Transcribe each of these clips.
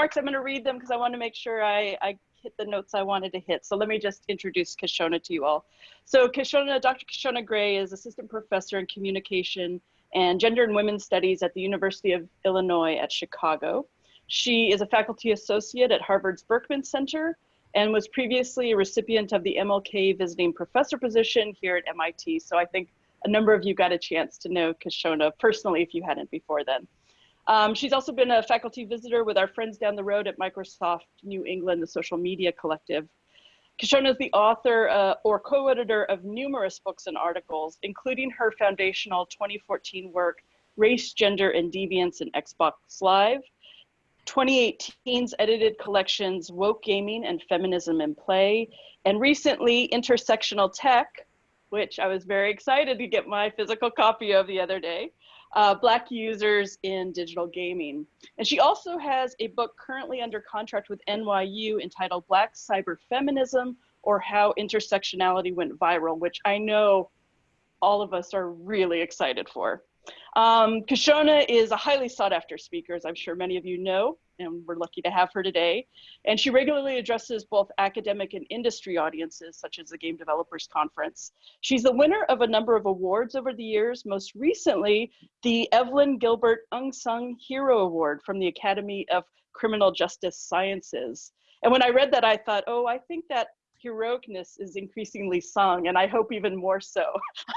remarks. I'm going to read them because I want to make sure I, I hit the notes I wanted to hit. So let me just introduce Kishonna to you all. So Kishonna, Dr. Kishonna Gray is assistant professor in communication and gender and women's studies at the University of Illinois at Chicago. She is a faculty associate at Harvard's Berkman Center and was previously a recipient of the MLK visiting professor position here at MIT. So I think a number of you got a chance to know Kishonna personally if you hadn't before then. Um, she's also been a faculty visitor with our friends down the road at Microsoft New England, the Social Media Collective. Kishonna is the author uh, or co-editor of numerous books and articles, including her foundational 2014 work, Race, Gender, and Deviance in Xbox Live, 2018's edited collections, Woke Gaming and Feminism in Play, and recently Intersectional Tech, which I was very excited to get my physical copy of the other day uh, Black users in digital gaming. And she also has a book currently under contract with NYU entitled Black Cyber Feminism or How Intersectionality Went Viral, which I know all of us are really excited for. Um, Kishonna is a highly sought after speaker, as I'm sure many of you know, and we're lucky to have her today. And she regularly addresses both academic and industry audiences, such as the Game Developers Conference. She's the winner of a number of awards over the years, most recently, the Evelyn Gilbert Unsung Hero Award from the Academy of Criminal Justice Sciences. And when I read that, I thought, oh, I think that heroicness is increasingly sung, and I hope even more so,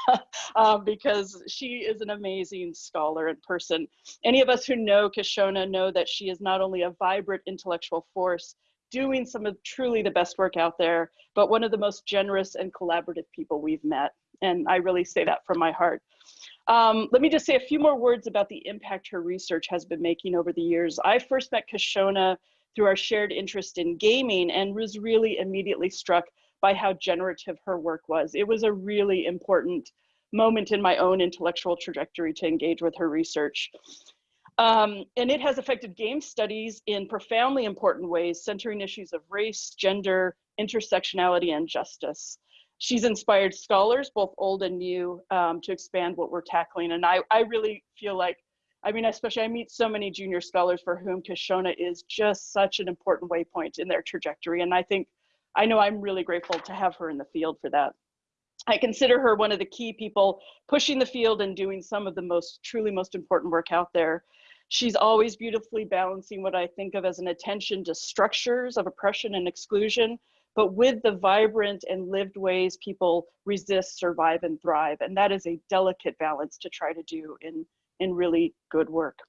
um, because she is an amazing scholar and person. Any of us who know Kishonna know that she is not only a vibrant intellectual force, doing some of truly the best work out there, but one of the most generous and collaborative people we've met. And I really say that from my heart. Um, let me just say a few more words about the impact her research has been making over the years. I first met Kishonna through our shared interest in gaming and was really immediately struck by how generative her work was. It was a really important moment in my own intellectual trajectory to engage with her research. Um, and it has affected game studies in profoundly important ways, centering issues of race, gender, intersectionality, and justice. She's inspired scholars, both old and new, um, to expand what we're tackling. And I, I really feel like I mean, especially I meet so many junior scholars for whom Kishonna is just such an important waypoint in their trajectory. And I think, I know I'm really grateful to have her in the field for that. I consider her one of the key people pushing the field and doing some of the most truly most important work out there. She's always beautifully balancing what I think of as an attention to structures of oppression and exclusion, but with the vibrant and lived ways people resist, survive, and thrive. And that is a delicate balance to try to do in really good work.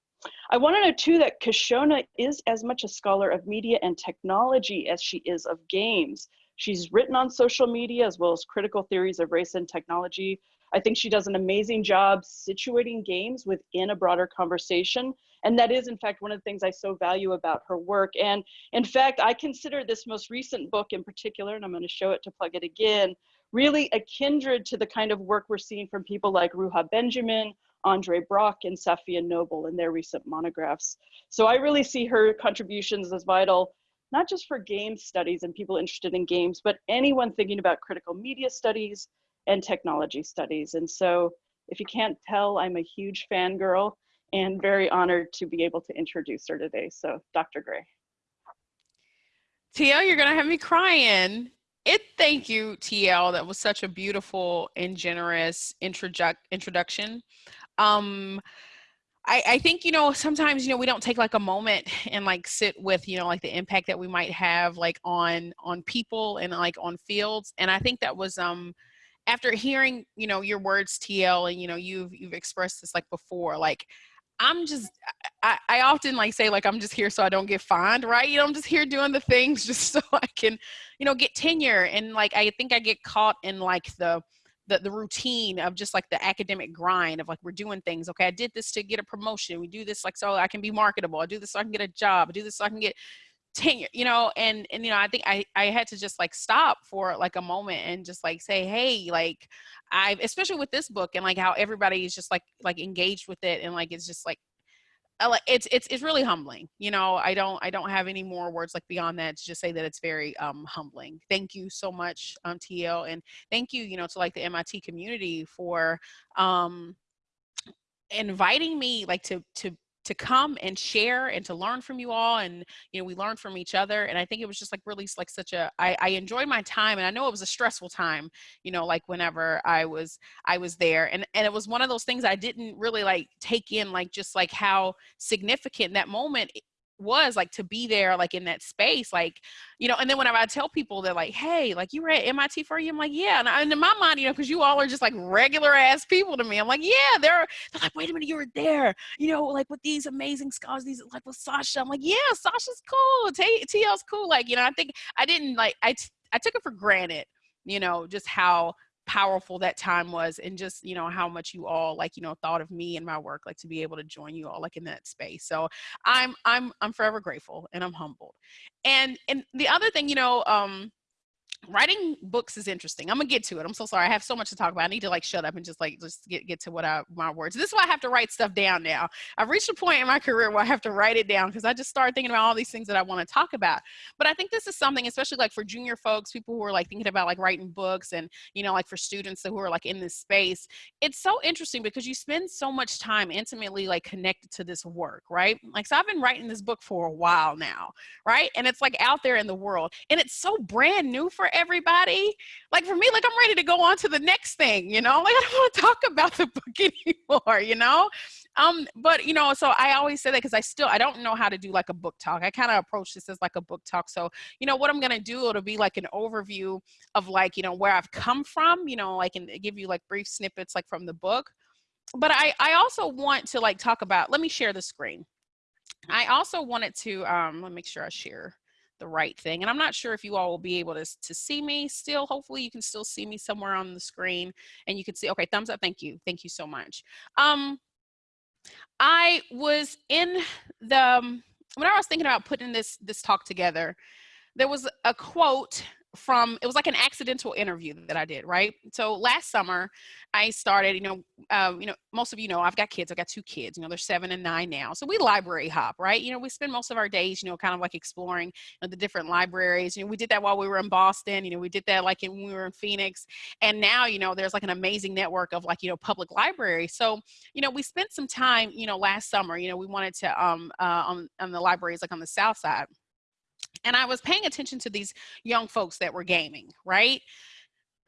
I want to know too that Kishonna is as much a scholar of media and technology as she is of games. She's written on social media as well as critical theories of race and technology. I think she does an amazing job situating games within a broader conversation. And that is, in fact, one of the things I so value about her work. And in fact, I consider this most recent book in particular, and I'm going to show it to plug it again, really a kindred to the kind of work we're seeing from people like Ruha Benjamin Andre Brock and Safiya Noble in their recent monographs. So I really see her contributions as vital, not just for game studies and people interested in games, but anyone thinking about critical media studies and technology studies. And so if you can't tell, I'm a huge fangirl and very honored to be able to introduce her today. So Dr. Gray. TL, you're gonna have me crying. It thank you, TL. That was such a beautiful and generous introdu introduction um I, I think you know sometimes you know we don't take like a moment and like sit with you know like the impact that we might have like on on people and like on fields and i think that was um after hearing you know your words tl and you know you've you've expressed this like before like i'm just I, I often like say like i'm just here so i don't get fined right? You know i'm just here doing the things just so i can you know get tenure and like i think i get caught in like the the, the routine of just like the academic grind of like we're doing things okay i did this to get a promotion we do this like so i can be marketable i do this so i can get a job i do this so i can get tenure you know and and you know i think i i had to just like stop for like a moment and just like say hey like i especially with this book and like how everybody is just like like engaged with it and like it's just like it's it's it's really humbling you know i don't i don't have any more words like beyond that to just say that it's very um humbling. Thank you so much um tl and thank you you know to like the mit community for um inviting me like to to to come and share and to learn from you all and you know we learned from each other and i think it was just like really like such a I, I enjoyed my time and i know it was a stressful time you know like whenever i was i was there and and it was one of those things i didn't really like take in like just like how significant that moment was like to be there like in that space like you know and then whenever i tell people they're like hey like you were at mit for you i'm like yeah and, I, and in my mind you know because you all are just like regular ass people to me i'm like yeah they're they're like wait a minute you were there you know like with these amazing scholars these like with sasha i'm like yeah sasha's cool T- tl's cool like you know i think i didn't like i t- I took it for granted you know just how powerful that time was and just you know how much you all like you know thought of me and my work like to be able to join you all like in that space. So i'm i'm i'm forever grateful and i'm humbled. And and the other thing you know um writing books is interesting. I'm gonna get to it. I'm so sorry. I have so much to talk about. I need to like shut up and just like just get get to what I my words. This is why I have to write stuff down now. I've reached a point in my career where I have to write it down because I just started thinking about all these things that I want to talk about. But I think this is something, especially like for junior folks, people who are like thinking about like writing books, and you know, like for students who are like in this space. It's so interesting because you spend so much time intimately like connected to this work, right? Like so, I've been writing this book for a while now, right? And it's like out there in the world, and it's so brand new for everybody. Like for me, like I'm ready to go on to the next thing, you know? Like I don't want to talk about the book anymore, you know? Um, but you know, so I always say that because I still I don't know how to do like a book talk. I kind of approach this as like a book talk. So, you know, what I'm gonna do, it'll be like an overview of like, you know, where I've come from, you know, like and give you like brief snippets like from the book. But I, I also want to like talk about, let me share the screen. I also wanted to um let me make sure I share the right thing. And I'm not sure if you all will be able to, to see me still. Hopefully you can still see me somewhere on the screen and you can see, okay, thumbs up. Thank you. Thank you so much. Um, I was in the, um, when I was thinking about putting this, this talk together, there was a quote from it was like an accidental interview that I did, right? So last summer, I started. You know, um, you know, most of you know I've got kids. I've got two kids. You know, they're seven and nine now. So we library hop, right? You know, we spend most of our days, you know, kind of like exploring you know, the different libraries. You know, we did that while we were in Boston. You know, we did that like in, when we were in Phoenix, and now you know there's like an amazing network of like you know public libraries. So you know, we spent some time. You know, last summer. You know, we wanted to um uh, on on the libraries like on the south side and I was paying attention to these young folks that were gaming, right?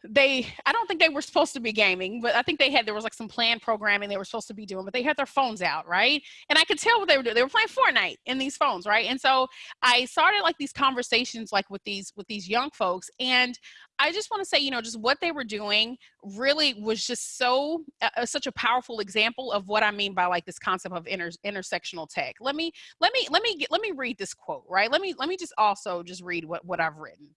they i don't think they were supposed to be gaming but i think they had there was like some planned programming they were supposed to be doing but they had their phones out right and i could tell what they were doing they were playing fortnite in these phones right and so i started like these conversations like with these with these young folks and I just want to say, you know, just what they were doing really was just so uh, such a powerful example of what I mean by like this concept of inter- intersectional tech. Let me let me let me get, let me read this quote, right? Let me let me just also just read what what I've written.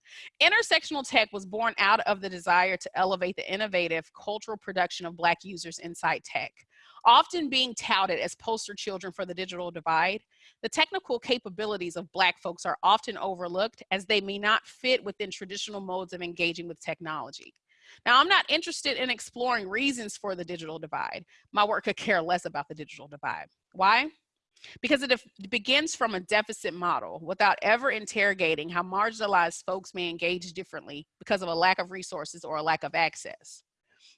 Intersectional tech was born out of the desire to elevate the innovative cultural production of black users inside tech. Often being touted as poster children for the digital divide, the technical capabilities of Black folks are often overlooked as they may not fit within traditional modes of engaging with technology. Now, I'm not interested in exploring reasons for the digital divide. My work could care less about the digital divide. Why? Because it begins from a deficit model without ever interrogating how marginalized folks may engage differently because of a lack of resources or a lack of access.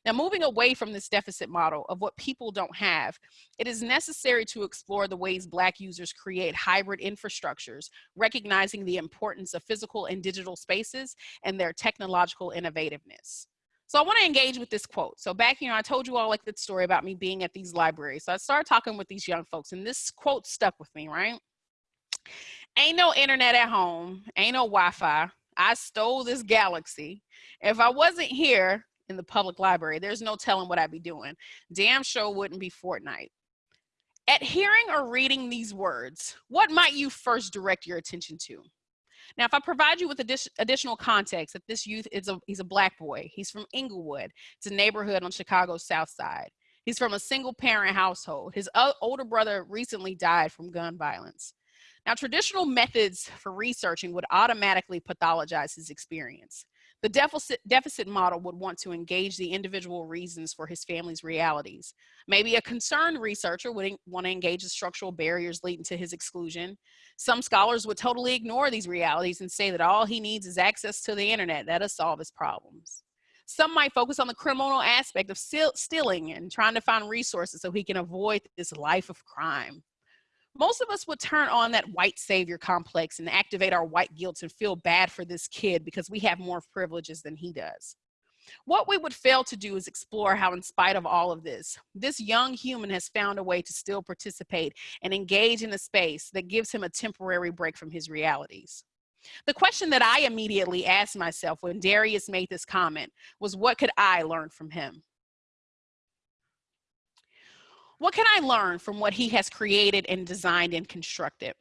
Now, moving away from this deficit model of what people don't have, it is necessary to explore the ways Black users create hybrid infrastructures, recognizing the importance of physical and digital spaces and their technological innovativeness. So I want to engage with this quote. So back, you know, I told you all like the story about me being at these libraries. So I started talking with these young folks and this quote stuck with me, right? Ain't no internet at home, ain't no Wi-Fi. I stole this galaxy. If I wasn't here, in the public library. There's no telling what I'd be doing. Damn sure wouldn't be Fortnite. At hearing or reading these words, what might you first direct your attention to? Now, if I provide you with additional context that this youth is a, he's a black boy. He's from Englewood. It's a neighborhood on Chicago's south side. He's from a single parent household. His older brother recently died from gun violence. Now, traditional methods for researching would automatically pathologize his experience. The deficit, deficit model would want to engage the individual reasons for his family's realities. Maybe a concerned researcher would want to engage the structural barriers leading to his exclusion. Some scholars would totally ignore these realities and say that all he needs is access to the internet. That'll solve his problems. Some might focus on the criminal aspect of stealing and trying to find resources so he can avoid this life of crime. Most of us would turn on that white savior complex and activate our white guilt and feel bad for this kid because we have more privileges than he does. What we would fail to do is explore how, in spite of all of this, this young human has found a way to still participate and engage in a space that gives him a temporary break from his realities. The question that I immediately asked myself when Darius made this comment was, what could I learn from him? What can I learn from what he has created and designed and constructed?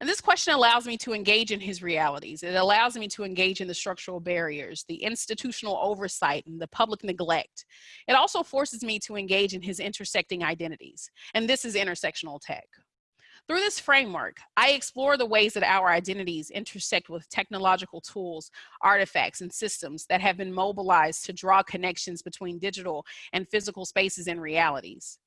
And this question allows me to engage in his realities. It allows me to engage in the structural barriers, the institutional oversight, and the public neglect. It also forces me to engage in his intersecting identities. And this is intersectional tech. Through this framework, I explore the ways that our identities intersect with technological tools, artifacts, and systems that have been mobilized to draw connections between digital and physical spaces and realities.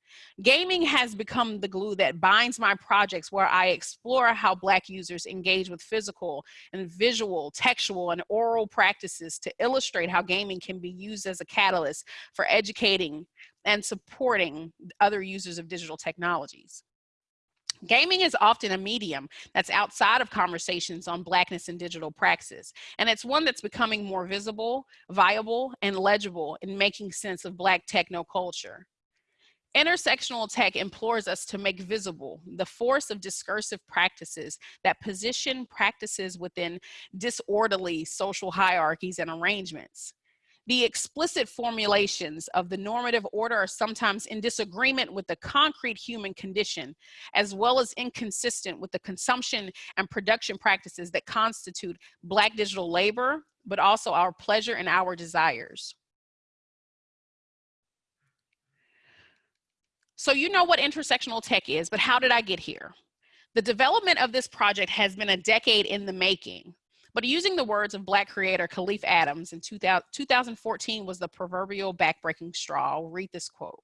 Gaming has become the glue that binds my projects where I explore how Black users engage with physical and visual, textual, and oral practices to illustrate how gaming can be used as a catalyst for educating and supporting other users of digital technologies. Gaming is often a medium that's outside of conversations on Blackness and digital praxis, and it's one that's becoming more visible, viable, and legible in making sense of Black techno culture. Intersectional tech implores us to make visible the force of discursive practices that position practices within disorderly social hierarchies and arrangements. The explicit formulations of the normative order are sometimes in disagreement with the concrete human condition, as well as inconsistent with the consumption and production practices that constitute Black digital labor, but also our pleasure and our desires. So you know what intersectional tech is, but how did I get here? The development of this project has been a decade in the making. But using the words of Black creator Kahlief Adams in 2000, 2014 was the proverbial backbreaking straw. I'll read this quote.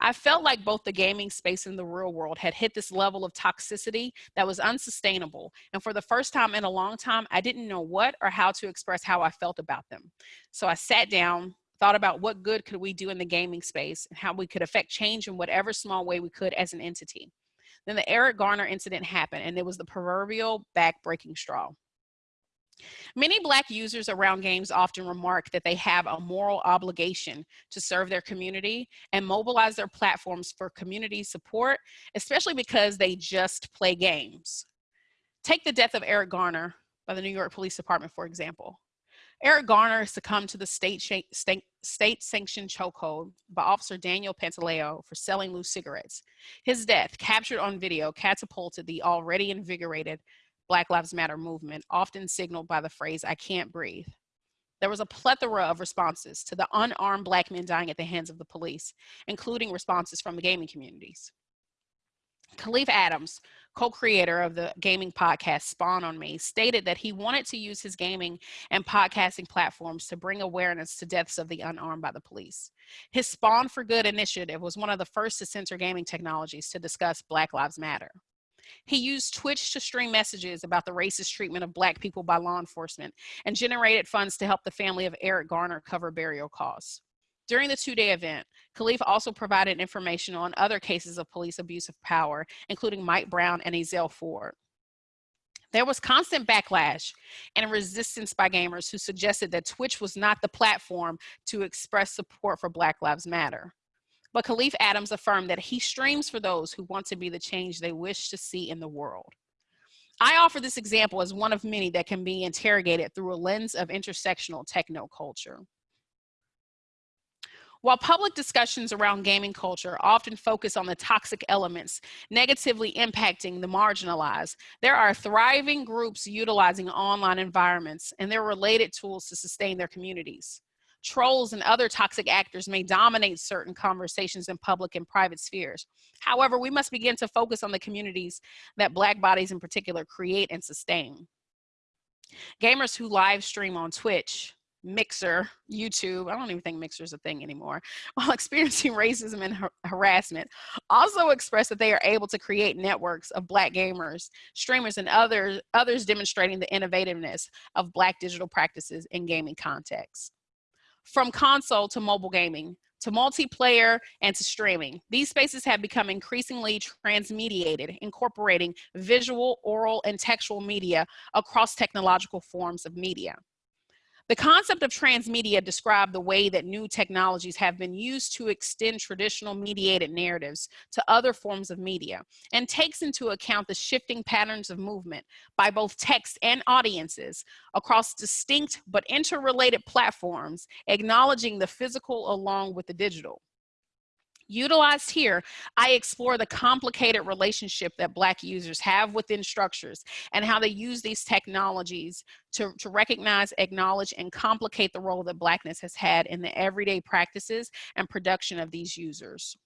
I felt like both the gaming space and the real world had hit this level of toxicity that was unsustainable. And for the first time in a long time, I didn't know what or how to express how I felt about them. So I sat down, thought about what good could we do in the gaming space and how we could affect change in whatever small way we could as an entity. Then the Eric Garner incident happened and it was the proverbial back-breaking straw. Many Black users around games often remark that they have a moral obligation to serve their community and mobilize their platforms for community support, especially because they just play games. Take the death of Eric Garner by the New York Police Department, for example. Eric Garner succumbed to the state, state, state sanctioned chokehold by Officer Daniel Pantaleo for selling loose cigarettes. His death, captured on video, catapulted the already invigorated Black Lives Matter movement, often signaled by the phrase, I can't breathe. There was a plethora of responses to the unarmed Black men dying at the hands of the police, including responses from the gaming communities. Kahlief Adams, co-creator of the gaming podcast Spawn on Me, stated that he wanted to use his gaming and podcasting platforms to bring awareness to deaths of the unarmed by the police. His Spawn for Good initiative was one of the first to censor gaming technologies to discuss Black Lives Matter. He used Twitch to stream messages about the racist treatment of Black people by law enforcement and generated funds to help the family of Eric Garner cover burial costs. During the two-day event, Kahlief also provided information on other cases of police abuse of power, including Mike Brown and Ezell Ford. There was constant backlash and resistance by gamers who suggested that Twitch was not the platform to express support for Black Lives Matter. But Kahlief Adams affirmed that he streams for those who want to be the change they wish to see in the world. I offer this example as one of many that can be interrogated through a lens of intersectional techno culture. While public discussions around gaming culture often focus on the toxic elements negatively impacting the marginalized, there are thriving groups utilizing online environments and their related tools to sustain their communities trolls and other toxic actors may dominate certain conversations in public and private spheres. However, we must begin to focus on the communities that Black bodies in particular create and sustain. Gamers who live stream on Twitch, Mixer, YouTube, I don't even think Mixer is a thing anymore, while experiencing racism and har harassment, also express that they are able to create networks of Black gamers, streamers, and others, others demonstrating the innovativeness of Black digital practices in gaming contexts. From console to mobile gaming, to multiplayer, and to streaming. These spaces have become increasingly transmediated, incorporating visual, oral, and textual media across technological forms of media. The concept of transmedia described the way that new technologies have been used to extend traditional mediated narratives to other forms of media and takes into account the shifting patterns of movement by both text and audiences across distinct but interrelated platforms, acknowledging the physical along with the digital. Utilized here, I explore the complicated relationship that Black users have within structures and how they use these technologies to, to recognize, acknowledge, and complicate the role that Blackness has had in the everyday practices and production of these users.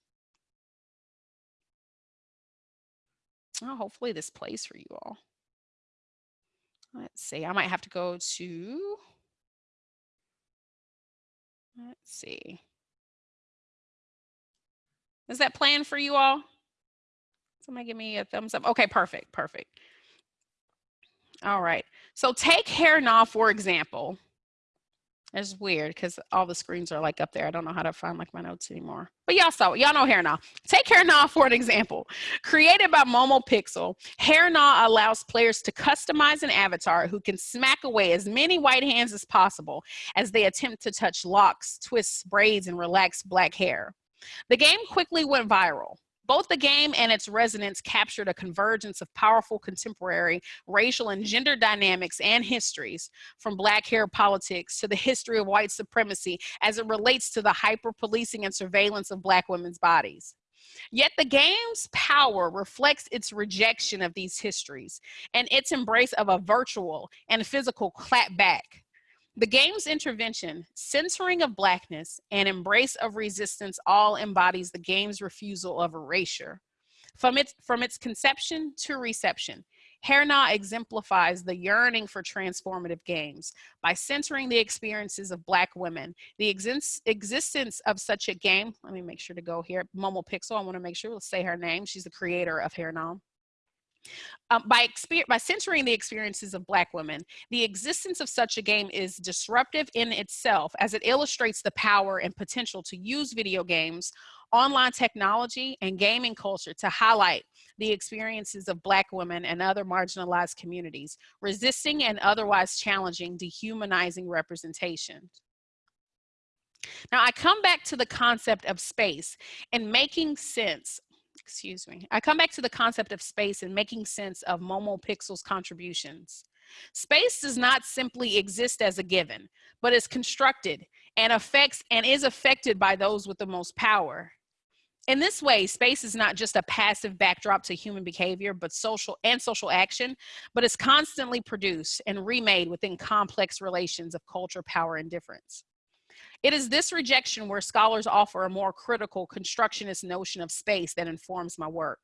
Hopefully this plays for you all. Let's see, I might have to go to, let's see. Is that plan for you all? Somebody give me a thumbs up. Okay, perfect, perfect. All right, so take hair now for example. It's weird because all the screens are like up there. I don't know how to find like my notes anymore. But y'all saw it. Y'all know Hair Nah. Take Hair Nah for an example. Created by Momo Pixel, Hair Nah allows players to customize an avatar who can smack away as many white hands as possible as they attempt to touch locks, twists, braids, and relax black hair. The game quickly went viral. Both the game and its resonance captured a convergence of powerful contemporary racial and gender dynamics and histories, from black hair politics to the history of white supremacy as it relates to the hyper policing and surveillance of black women's bodies. Yet the game's power reflects its rejection of these histories and its embrace of a virtual and physical clapback the game's intervention, censoring of blackness, and embrace of resistance all embodies the game's refusal of erasure. From its, from its conception to reception, Now exemplifies the yearning for transformative games by centering the experiences of Black women. The exist existence of such a game, let me make sure to go here, Momo Pixel, I wanna make sure, we'll say her name. She's the creator of Now. Um, by, by censoring the experiences of Black women, the existence of such a game is disruptive in itself as it illustrates the power and potential to use video games, online technology, and gaming culture to highlight the experiences of Black women and other marginalized communities, resisting and otherwise challenging dehumanizing representation. Now I come back to the concept of space and making sense excuse me. I come back to the concept of space and making sense of Momo Pixel's contributions. Space does not simply exist as a given, but is constructed and affects and is affected by those with the most power. In this way, space is not just a passive backdrop to human behavior, but social and social action, but is constantly produced and remade within complex relations of culture, power, and difference. It is this rejection where scholars offer a more critical constructionist notion of space that informs my work.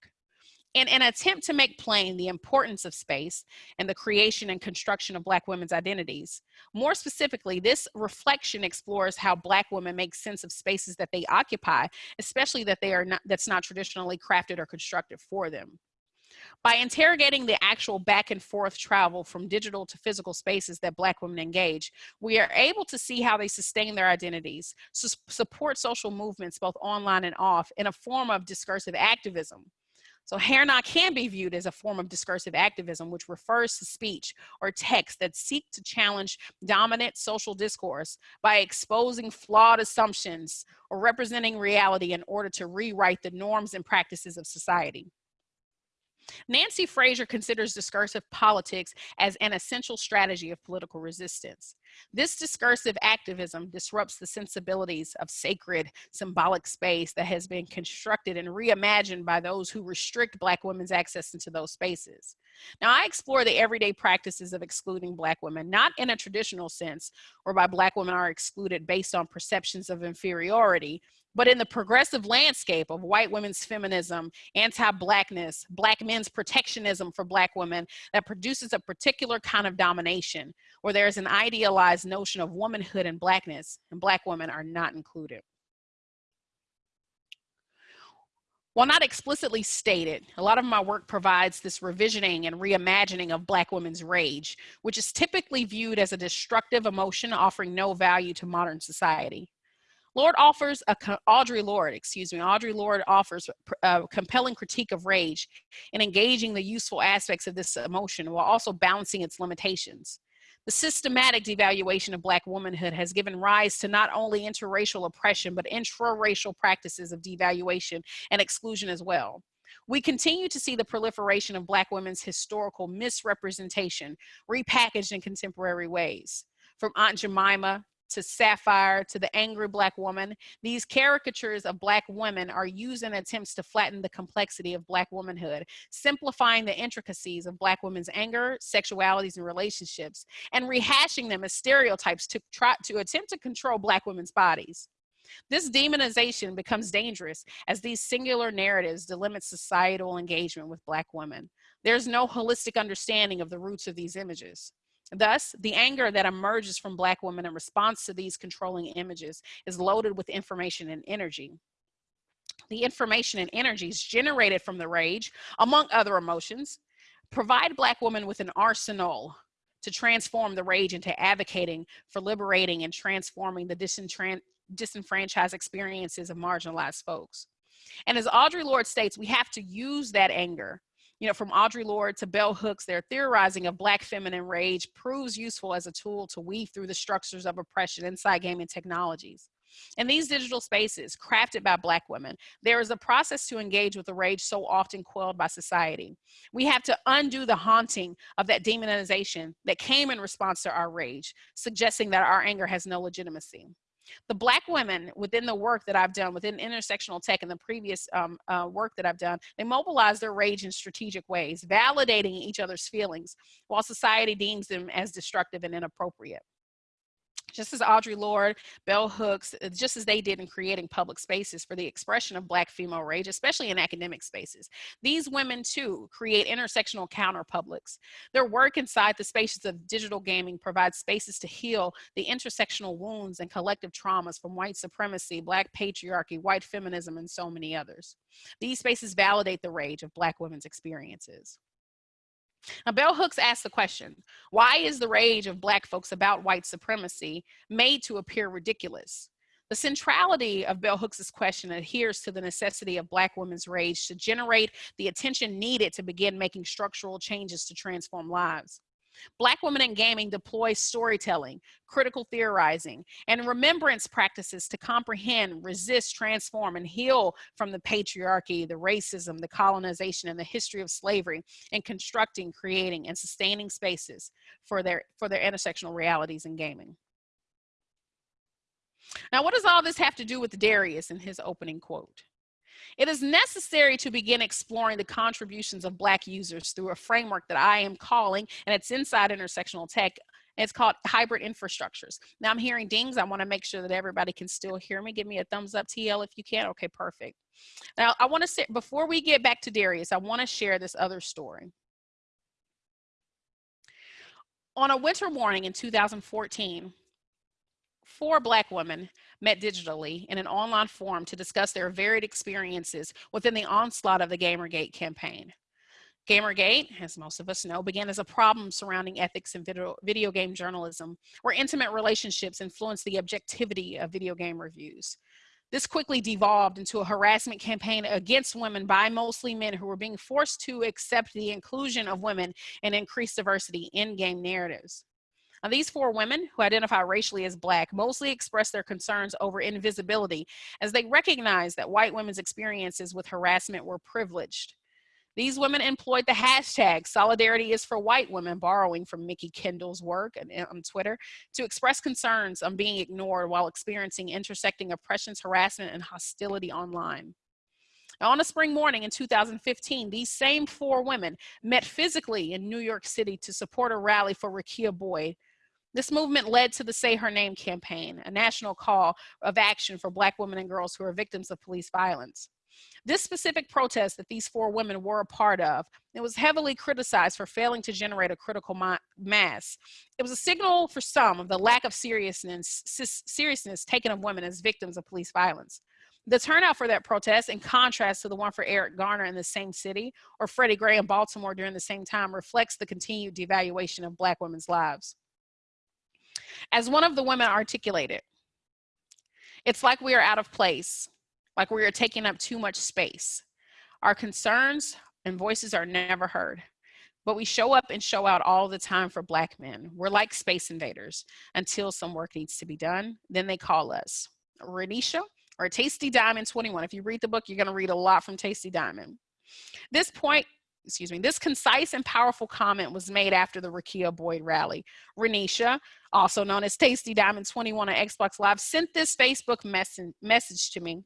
In an attempt to make plain the importance of space and the creation and construction of Black women's identities, more specifically, this reflection explores how Black women make sense of spaces that they occupy, especially that they are not, that's not traditionally crafted or constructed for them. By interrogating the actual back and forth travel from digital to physical spaces that Black women engage, we are able to see how they sustain their identities, su support social movements both online and off in a form of discursive activism. So hair now can be viewed as a form of discursive activism, which refers to speech or text that seek to challenge dominant social discourse by exposing flawed assumptions or representing reality in order to rewrite the norms and practices of society. Nancy Fraser considers discursive politics as an essential strategy of political resistance. This discursive activism disrupts the sensibilities of sacred symbolic space that has been constructed and reimagined by those who restrict Black women's access into those spaces. Now, I explore the everyday practices of excluding Black women, not in a traditional sense, whereby Black women are excluded based on perceptions of inferiority, but in the progressive landscape of white women's feminism, anti-blackness, black men's protectionism for black women that produces a particular kind of domination where there's an idealized notion of womanhood and blackness and black women are not included. While not explicitly stated, a lot of my work provides this revisioning and reimagining of Black women's rage, which is typically viewed as a destructive emotion offering no value to modern society. Lorde offers a, Audre Lorde, excuse me, Audre Lorde offers a compelling critique of rage and engaging the useful aspects of this emotion while also balancing its limitations. The systematic devaluation of Black womanhood has given rise to not only interracial oppression, but intra-racial practices of devaluation and exclusion as well. We continue to see the proliferation of Black women's historical misrepresentation repackaged in contemporary ways. From Aunt Jemima to Sapphire to the angry Black woman, these caricatures of Black women are used in attempts to flatten the complexity of Black womanhood, simplifying the intricacies of Black women's anger, sexualities, and relationships, and rehashing them as stereotypes to try to attempt to control Black women's bodies. This demonization becomes dangerous as these singular narratives delimit societal engagement with Black women. There's no holistic understanding of the roots of these images. Thus, the anger that emerges from Black women in response to these controlling images is loaded with information and energy. The information and energies generated from the rage, among other emotions, provide Black women with an arsenal to transform the rage into advocating for liberating and transforming the disenfranchised experiences of marginalized folks. And as Audre Lorde states, we have to use that anger you know, from Audre Lorde to Bell Hooks, their theorizing of Black feminine rage proves useful as a tool to weave through the structures of oppression inside gaming technologies. In these digital spaces, crafted by Black women, there is a process to engage with the rage so often quelled by society. We have to undo the haunting of that demonization that came in response to our rage, suggesting that our anger has no legitimacy the black women within the work that I've done within intersectional tech and the previous um, uh, work that I've done, they mobilize their rage in strategic ways, validating each other's feelings while society deems them as destructive and inappropriate just as Audre Lorde, Bell Hooks, uh, just as they did in creating public spaces for the expression of Black female rage, especially in academic spaces. These women too create intersectional counterpublics. Their work inside the spaces of digital gaming provides spaces to heal the intersectional wounds and collective traumas from white supremacy, Black patriarchy, white feminism, and so many others. These spaces validate the rage of Black women's experiences. Now, Bell Hooks asked the question, why is the rage of black folks about white supremacy made to appear ridiculous? The centrality of Bell Hooks's question adheres to the necessity of black women's rage to generate the attention needed to begin making structural changes to transform lives. Black women in gaming deploy storytelling, critical theorizing, and remembrance practices to comprehend, resist, transform, and heal from the patriarchy, the racism, the colonization, and the history of slavery in constructing, creating, and sustaining spaces for their, for their intersectional realities in gaming. Now, what does all this have to do with Darius in his opening quote? It is necessary to begin exploring the contributions of Black users through a framework that I am calling, and it's inside intersectional tech, it's called hybrid infrastructures. Now I'm hearing dings. I wanna make sure that everybody can still hear me. Give me a thumbs up, TL, if you can. Okay, perfect. Now I wanna say, before we get back to Darius, I wanna share this other story. On a winter morning in 2014, four Black women met digitally in an online forum to discuss their varied experiences within the onslaught of the Gamergate campaign. Gamergate, as most of us know, began as a problem surrounding ethics in video, video game journalism, where intimate relationships influenced the objectivity of video game reviews. This quickly devolved into a harassment campaign against women by mostly men who were being forced to accept the inclusion of women and increased diversity in game narratives. Now, these four women who identify racially as Black mostly express their concerns over invisibility as they recognize that white women's experiences with harassment were privileged. These women employed the hashtag solidarity is for white women, borrowing from Mikki Kendall's work on um, Twitter, to express concerns on being ignored while experiencing intersecting oppressions, harassment, and hostility online. On a spring morning in 2015, these same four women met physically in New York City to support a rally for Rekia Boyd, this movement led to the Say Her Name campaign, a national call of action for Black women and girls who are victims of police violence. This specific protest that these four women were a part of, it was heavily criticized for failing to generate a critical mass. It was a signal for some of the lack of seriousness, seriousness taken of women as victims of police violence. The turnout for that protest, in contrast to the one for Eric Garner in the same city or Freddie Gray in Baltimore during the same time, reflects the continued devaluation of Black women's lives. As one of the women articulated, It's like we are out of place, like we are taking up too much space. Our concerns and voices are never heard. But we show up and show out all the time for Black men. We're like space invaders until some work needs to be done. Then they call us. Renisha or Tasty Diamond 21. If you read the book, you're going to read a lot from Tasty Diamond. This point, excuse me, this concise and powerful comment was made after the Rekia Boyd rally. Renisha, also known as Tasty Diamond 21 on Xbox Live, sent this Facebook mess message to me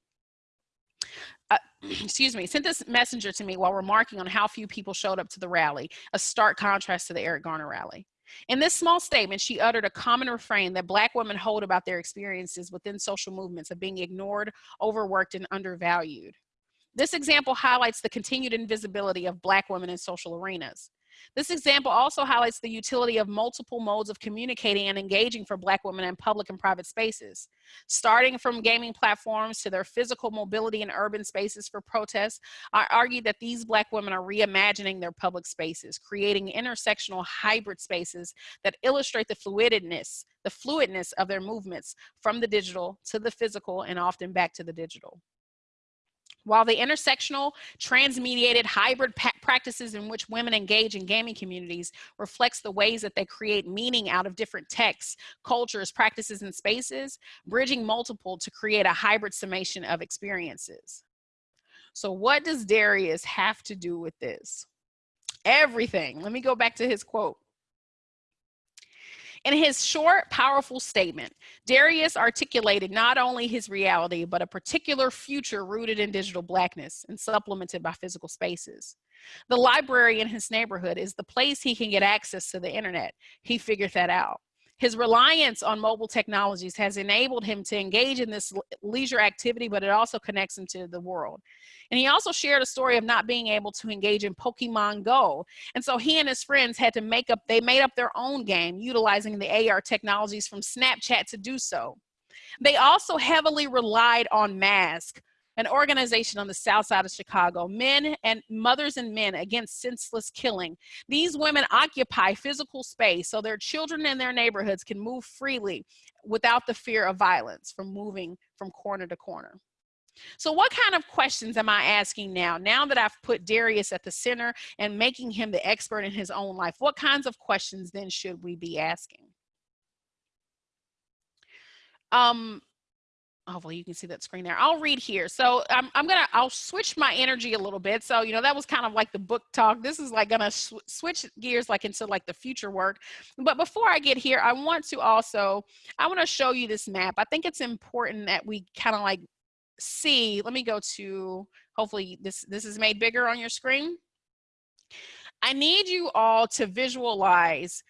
uh, excuse me, sent this messenger to me while remarking on how few people showed up to the rally, a stark contrast to the Eric Garner rally. In this small statement, she uttered a common refrain that Black women hold about their experiences within social movements of being ignored, overworked, and undervalued. This example highlights the continued invisibility of Black women in social arenas. This example also highlights the utility of multiple modes of communicating and engaging for Black women in public and private spaces. Starting from gaming platforms to their physical mobility in urban spaces for protests, I argue that these Black women are reimagining their public spaces, creating intersectional hybrid spaces that illustrate the fluidness, the fluidness of their movements from the digital to the physical and often back to the digital. While the intersectional, transmediated, hybrid practices in which women engage in gaming communities reflects the ways that they create meaning out of different texts, cultures, practices, and spaces, bridging multiple to create a hybrid summation of experiences. So what does Darius have to do with this? Everything. Let me go back to his quote. In his short, powerful statement, Darius articulated not only his reality, but a particular future rooted in digital blackness and supplemented by physical spaces. The library in his neighborhood is the place he can get access to the internet. He figured that out. His reliance on mobile technologies has enabled him to engage in this leisure activity, but it also connects him to the world. And he also shared a story of not being able to engage in Pokemon Go. And so he and his friends had to make up, they made up their own game utilizing the AR technologies from Snapchat to do so. They also heavily relied on masks an organization on the south side of Chicago, men and mothers and men against senseless killing. These women occupy physical space so their children in their neighborhoods can move freely without the fear of violence from moving from corner to corner. So what kind of questions am I asking now? Now that I've put Darius at the center and making him the expert in his own life, what kinds of questions then should we be asking? Um, Oh, hopefully you can see that screen there. I'll read here. So I'm, I'm gonna, I'll switch my energy a little bit. So, you know, that was kind of like the book talk. This is like gonna sw switch gears like into like the future work. But before I get here, I want to also, I wanna show you this map. I think it's important that we kind of like see, let me go to, hopefully this, this is made bigger on your screen. I need you all to visualize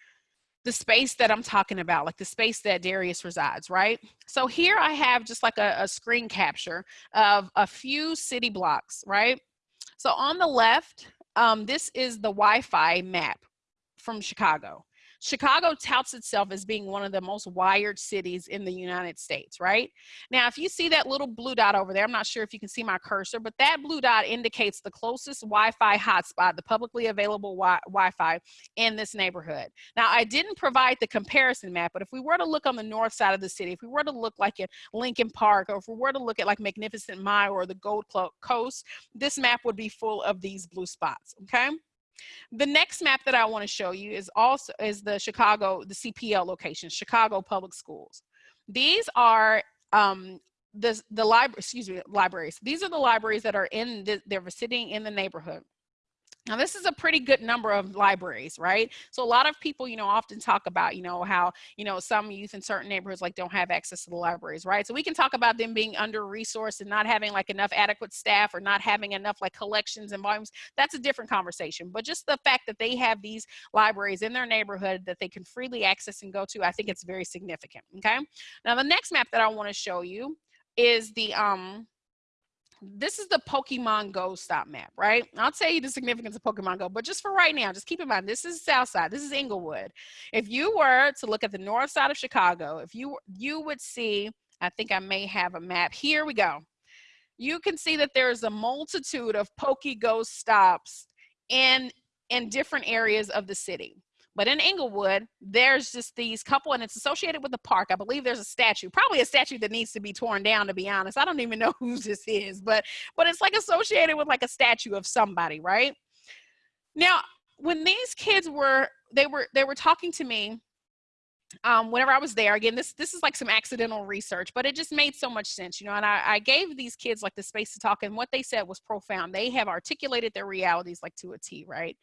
the space that I'm talking about, like the space that Darius resides, right? So here I have just like a, a screen capture of a few city blocks, right? So on the left, um, this is the Wi-Fi map from Chicago. Chicago touts itself as being one of the most wired cities in the United States, right? Now, if you see that little blue dot over there, I'm not sure if you can see my cursor, but that blue dot indicates the closest Wi-Fi hotspot, the publicly available wi Wi-Fi in this neighborhood. Now, I didn't provide the comparison map, but if we were to look on the north side of the city, if we were to look like at Lincoln Park, or if we were to look at like Magnificent Mile or the Gold Coast, this map would be full of these blue spots, okay? The next map that I want to show you is also is the Chicago, the CPL location, Chicago Public Schools. These are um, the, the library, excuse me, libraries. These are the libraries that are in, the, they're sitting in the neighborhood. Now, this is a pretty good number of libraries, right? So a lot of people, you know, often talk about, you know, how, you know, some youth in certain neighborhoods like don't have access to the libraries, right? So we can talk about them being under-resourced and not having like enough adequate staff or not having enough like collections and volumes. That's a different conversation. But just the fact that they have these libraries in their neighborhood that they can freely access and go to, I think it's very significant, okay? Now, the next map that I want to show you is the, um, this is the Pokemon Go stop map, right? I'll tell you the significance of Pokemon Go, but just for right now, just keep in mind, this is South Side, this is Englewood. If you were to look at the north side of Chicago, if you, you would see, I think I may have a map, here we go. You can see that there's a multitude of PokeGo stops in, in different areas of the city. But in Inglewood, there's just these couple, and it's associated with the park. I believe there's a statue, probably a statue that needs to be torn down. To be honest, I don't even know whose this is, but but it's like associated with like a statue of somebody, right? Now, when these kids were they were they were talking to me um, whenever I was there, again, this this is like some accidental research, but it just made so much sense, you know. And I, I gave these kids like the space to talk, and what they said was profound. They have articulated their realities like to a T, right?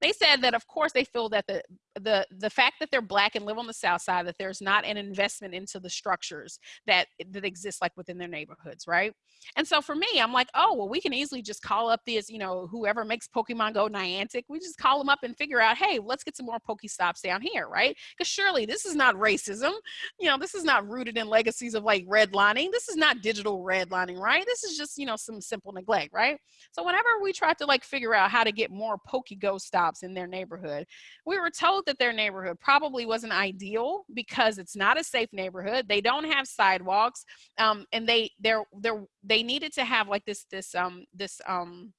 They said that, of course, they feel that the the the fact that they're black and live on the south side that there's not an investment into the structures that that exist like within their neighborhoods right? And so for me i'm like oh well we can easily just call up this you know whoever makes pokemon go niantic we just call them up and figure out hey let's get some more pokestops down here right? Because surely this is not racism. You know this is not rooted in legacies of like redlining. This is not digital redlining right? This is just you know some simple neglect right? So whenever we try to like figure out how to get more Poke go stops in their neighborhood we were told that their neighborhood probably wasn't ideal because it's not a safe neighborhood. They don't have sidewalks, um, and they they're they're they needed to have like this this um this um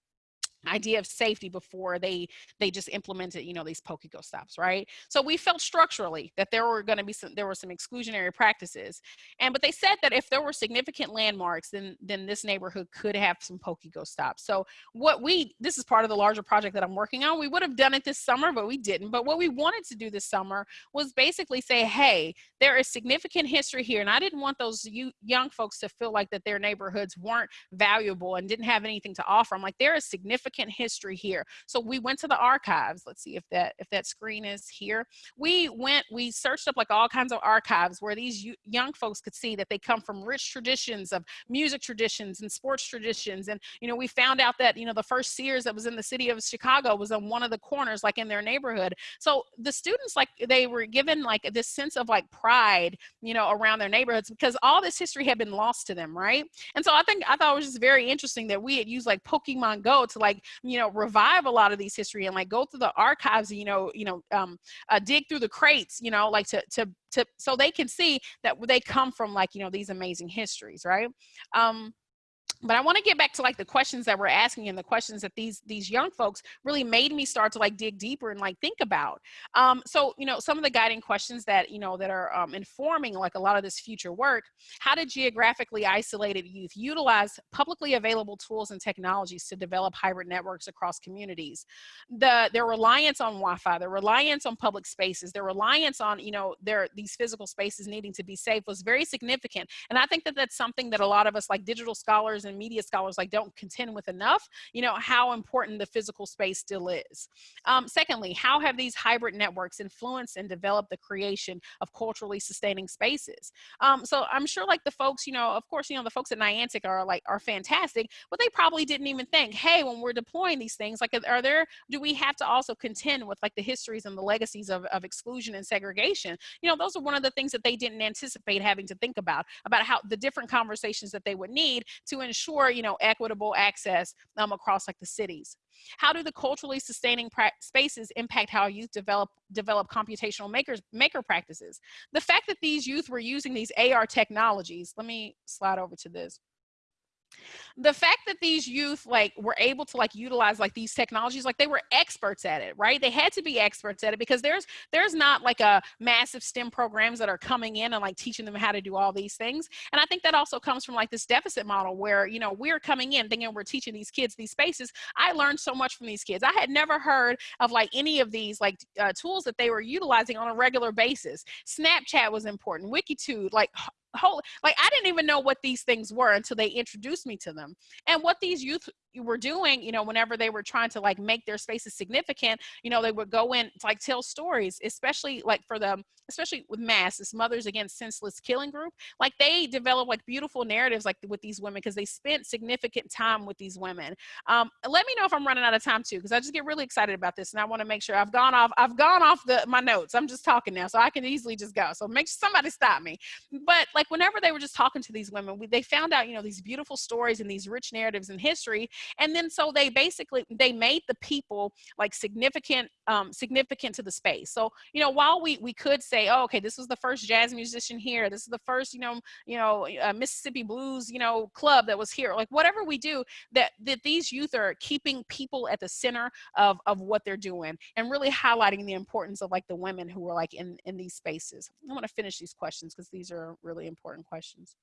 idea of safety before they they just implemented you know these go stops right? So we felt structurally that there were going to be some there were some exclusionary practices and but they said that if there were significant landmarks then then this neighborhood could have some go stops so what we this is part of the larger project that i'm working on. We would have done it this summer but we didn't. But what we wanted to do this summer was basically say hey there is significant history here and i didn't want those young folks to feel like that their neighborhoods weren't valuable and didn't have anything to offer. I'm like there is significant significant history here. So we went to the archives. Let's see if that if that screen is here. We went, we searched up like all kinds of archives where these young folks could see that they come from rich traditions of music traditions and sports traditions. And, you know, we found out that, you know, the first Sears that was in the city of Chicago was on one of the corners, like in their neighborhood. So the students, like they were given like this sense of like pride, you know, around their neighborhoods because all this history had been lost to them, right? And so I think, I thought it was just very interesting that we had used like Pokemon Go to like you know revive a lot of these history and like go through the archives you know you know um, uh, dig through the crates you know like to to to so they can see that they come from like you know these amazing histories right? Um but I want to get back to like the questions that we're asking and the questions that these these young folks really made me start to like dig deeper and like think about. Um, so you know some of the guiding questions that you know that are um, informing like a lot of this future work. How did geographically isolated youth utilize publicly available tools and technologies to develop hybrid networks across communities? The their reliance on Wi-Fi, their reliance on public spaces, their reliance on you know their these physical spaces needing to be safe was very significant. And I think that that's something that a lot of us like digital scholars and and media scholars like don't contend with enough, you know, how important the physical space still is. Um, secondly, how have these hybrid networks influenced and developed the creation of culturally sustaining spaces? Um, so I'm sure like the folks, you know, of course, you know, the folks at Niantic are like, are fantastic, but they probably didn't even think, hey, when we're deploying these things, like are there, do we have to also contend with like the histories and the legacies of, of exclusion and segregation? You know, those are one of the things that they didn't anticipate having to think about, about how the different conversations that they would need to ensure ensure, you know, equitable access um, across like the cities. How do the culturally sustaining spaces impact how youth develop develop computational makers maker practices? The fact that these youth were using these AR technologies, let me slide over to this the fact that these youth like were able to like utilize like these technologies like they were experts at it right? They had to be experts at it because there's there's not like a massive stem programs that are coming in and like teaching them how to do all these things. And i think that also comes from like this deficit model where you know we're coming in thinking we're teaching these kids these spaces. I learned so much from these kids. I had never heard of like any of these like uh, tools that they were utilizing on a regular basis. Snapchat was important wikitude like whole like i didn't even know what these things were until they introduced me to them. And what these youth were doing you know whenever they were trying to like make their spaces significant you know they would go in to like tell stories especially like for them especially with mass this mothers against senseless killing group like they develop like beautiful narratives like with these women because they spent significant time with these women. Um let me know if i'm running out of time too because i just get really excited about this and i want to make sure i've gone off i've gone off the my notes i'm just talking now so i can easily just go so make sure somebody stop me. But like whenever they were just talking to these women we, they found out you know these beautiful stories and these rich narratives in history and then so they basically they made the people like significant um, significant to the space. So you know while we we could say, oh, okay, this was the first jazz musician here, this is the first you know you know uh, Mississippi blues you know club that was here, like whatever we do, that that these youth are keeping people at the center of of what they're doing and really highlighting the importance of like the women who are like in in these spaces. I want to finish these questions because these are really important questions.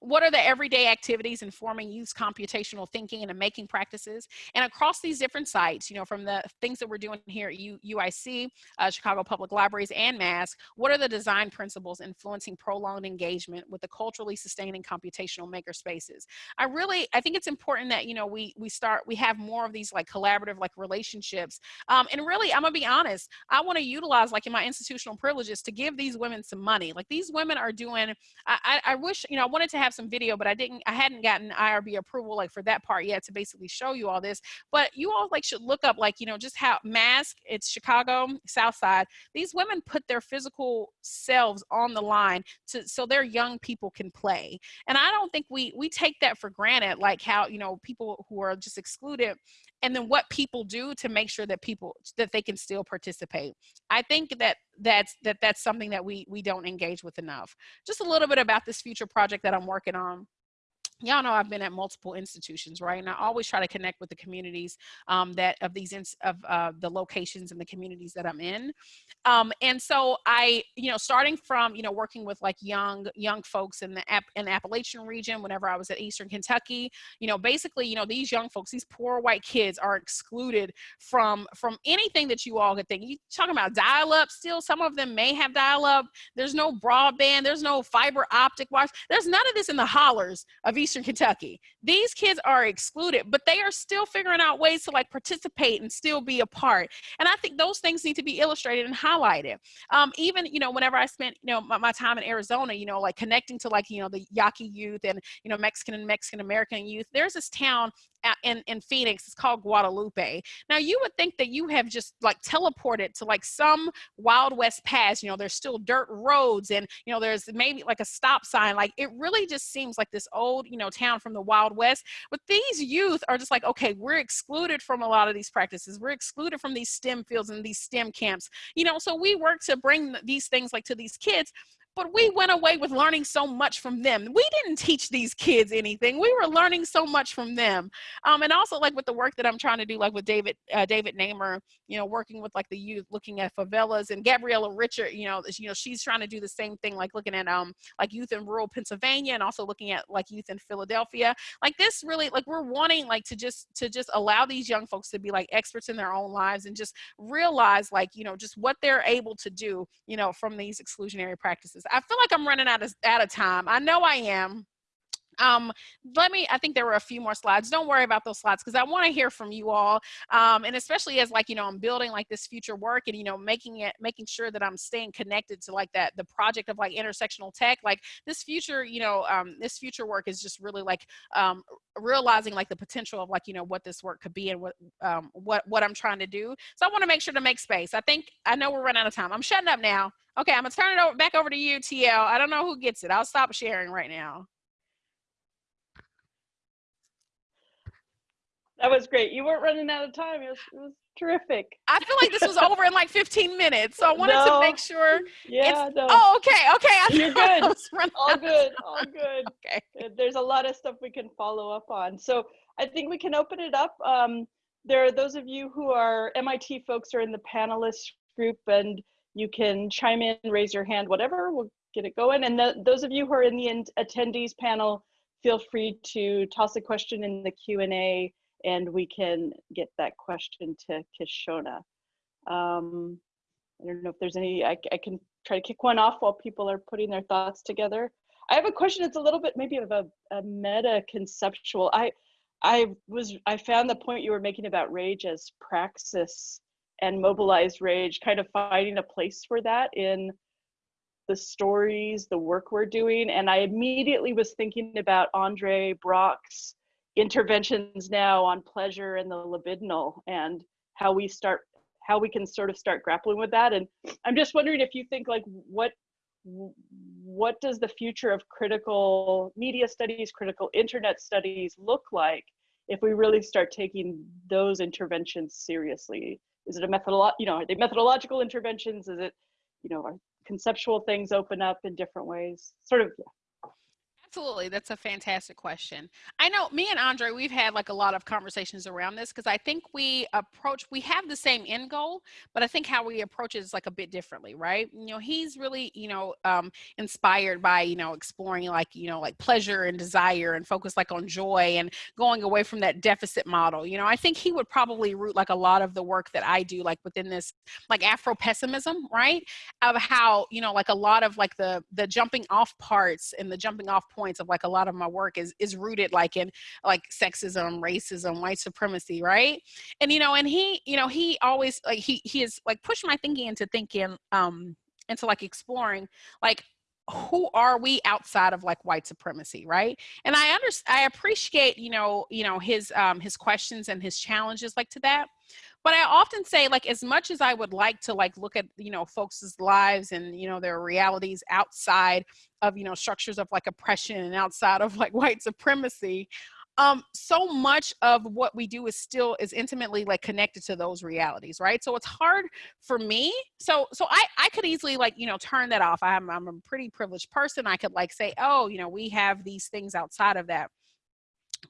What are the everyday activities informing youth computational thinking and making practices? And across these different sites, you know, from the things that we're doing here at U UIC, uh, Chicago Public Libraries, and MASK, what are the design principles influencing prolonged engagement with the culturally sustaining computational maker spaces? I really, I think it's important that, you know, we, we start, we have more of these like collaborative like relationships. Um, and really, I'm gonna be honest, I wanna utilize like in my institutional privileges to give these women some money. Like these women are doing, I, I, I wish, you know, I wanted to have some video, but I didn't, I hadn't gotten IRB approval like for that part yet to basically show you all this. But you all like should look up like, you know, just how mask, it's Chicago, South Side. These women put their physical selves on the line to so their young people can play. And I don't think we we take that for granted, like how, you know, people who are just excluded and then what people do to make sure that people that they can still participate. I think that that's that that's something that we we don't engage with enough. Just a little bit about this future project that i'm working on y'all know I've been at multiple institutions, right? And I always try to connect with the communities um, that of these of uh, the locations and the communities that I'm in. Um, and so I, you know, starting from you know working with like young young folks in the in the Appalachian region. Whenever I was at Eastern Kentucky, you know, basically, you know, these young folks, these poor white kids, are excluded from from anything that you all could think. You talking about dial up? Still, some of them may have dial up. There's no broadband. There's no fiber optic wires. There's none of this in the hollers of Eastern Eastern Kentucky. These kids are excluded, but they are still figuring out ways to like participate and still be a part. And I think those things need to be illustrated and highlighted. Um, even, you know, whenever I spent, you know, my, my time in Arizona, you know, like connecting to like, you know, the Yaqui youth and, you know, Mexican and Mexican American youth, there's this town in, in Phoenix. It's called Guadalupe. Now you would think that you have just like teleported to like some Wild West past, you know, there's still dirt roads and, you know, there's maybe like a stop sign. Like it really just seems like this old, you know, town from the Wild West. But these youth are just like, okay, we're excluded from a lot of these practices. We're excluded from these STEM fields and these STEM camps, you know, so we work to bring these things like to these kids but we went away with learning so much from them. We didn't teach these kids anything. We were learning so much from them. Um, and also like with the work that I'm trying to do, like with David, uh, David Nemer, you know, working with like the youth, looking at favelas and Gabriela Richard, you know, you know, she's trying to do the same thing, like looking at um, like youth in rural Pennsylvania and also looking at like youth in Philadelphia. Like this really, like we're wanting like to just, to just allow these young folks to be like experts in their own lives and just realize like, you know, just what they're able to do, you know, from these exclusionary practices. I feel like I'm running out of, out of time. I know I am. Um, let me, I think there were a few more slides. Don't worry about those slides because I want to hear from you all. Um, and especially as like, you know, I'm building like this future work and, you know, making it, making sure that I'm staying connected to like that, the project of like intersectional tech, like this future, you know, um, this future work is just really like, um, realizing like the potential of like, you know, what this work could be and what, um, what, what I'm trying to do. So I want to make sure to make space. I think, I know we're running out of time. I'm shutting up now. Okay, I'm gonna turn it over back over to you, TL. I don't know who gets it. I'll stop sharing right now. That was great. You weren't running out of time. It was, it was terrific. I feel like this was over in like 15 minutes, so I wanted no. to make sure. Yeah. No. Oh, okay. Okay. I You're good. All good. All good. Okay. There's a lot of stuff we can follow up on. So I think we can open it up. Um, there are those of you who are MIT folks are in the panelists group, and you can chime in, raise your hand, whatever. We'll get it going. And the, those of you who are in the attendees panel, feel free to toss a question in the Q&A and we can get that question to Kishonna. Um, I don't know if there's any, I, I can try to kick one off while people are putting their thoughts together. I have a question that's a little bit maybe of a, a meta conceptual. I, I was, I found the point you were making about rage as praxis and mobilized rage, kind of finding a place for that in the stories, the work we're doing. And I immediately was thinking about Andre Brock's interventions now on pleasure and the libidinal and how we start how we can sort of start grappling with that and i'm just wondering if you think like what what does the future of critical media studies critical internet studies look like if we really start taking those interventions seriously. Is it a methodolo- you know, are they methodological interventions? Is it, you know, are conceptual things open up in different ways? Sort of, yeah. Absolutely. That's a fantastic question. I know me and Andre, we've had like a lot of conversations around this because I think we approach, we have the same end goal, but I think how we approach it is like a bit differently, right? You know, he's really, you know, um, inspired by, you know, exploring like, you know, like pleasure and desire and focus like on joy and going away from that deficit model. You know, I think he would probably root like a lot of the work that I do, like within this like Afro pessimism, right? Of how, you know, like a lot of like the, the jumping off parts and the jumping off points points of like a lot of my work is is rooted like in like sexism racism white supremacy right? And you know and he you know he always like he he has like pushed my thinking into thinking um into like exploring like who are we outside of like white supremacy right? And i understand i appreciate you know you know his um his questions and his challenges like to that but i often say like as much as i would like to like look at you know folks' lives and you know their realities outside of you know structures of like oppression and outside of like white supremacy um so much of what we do is still is intimately like connected to those realities right? So it's hard for me so so i i could easily like you know turn that off. I'm i'm a pretty privileged person. I could like say oh you know we have these things outside of that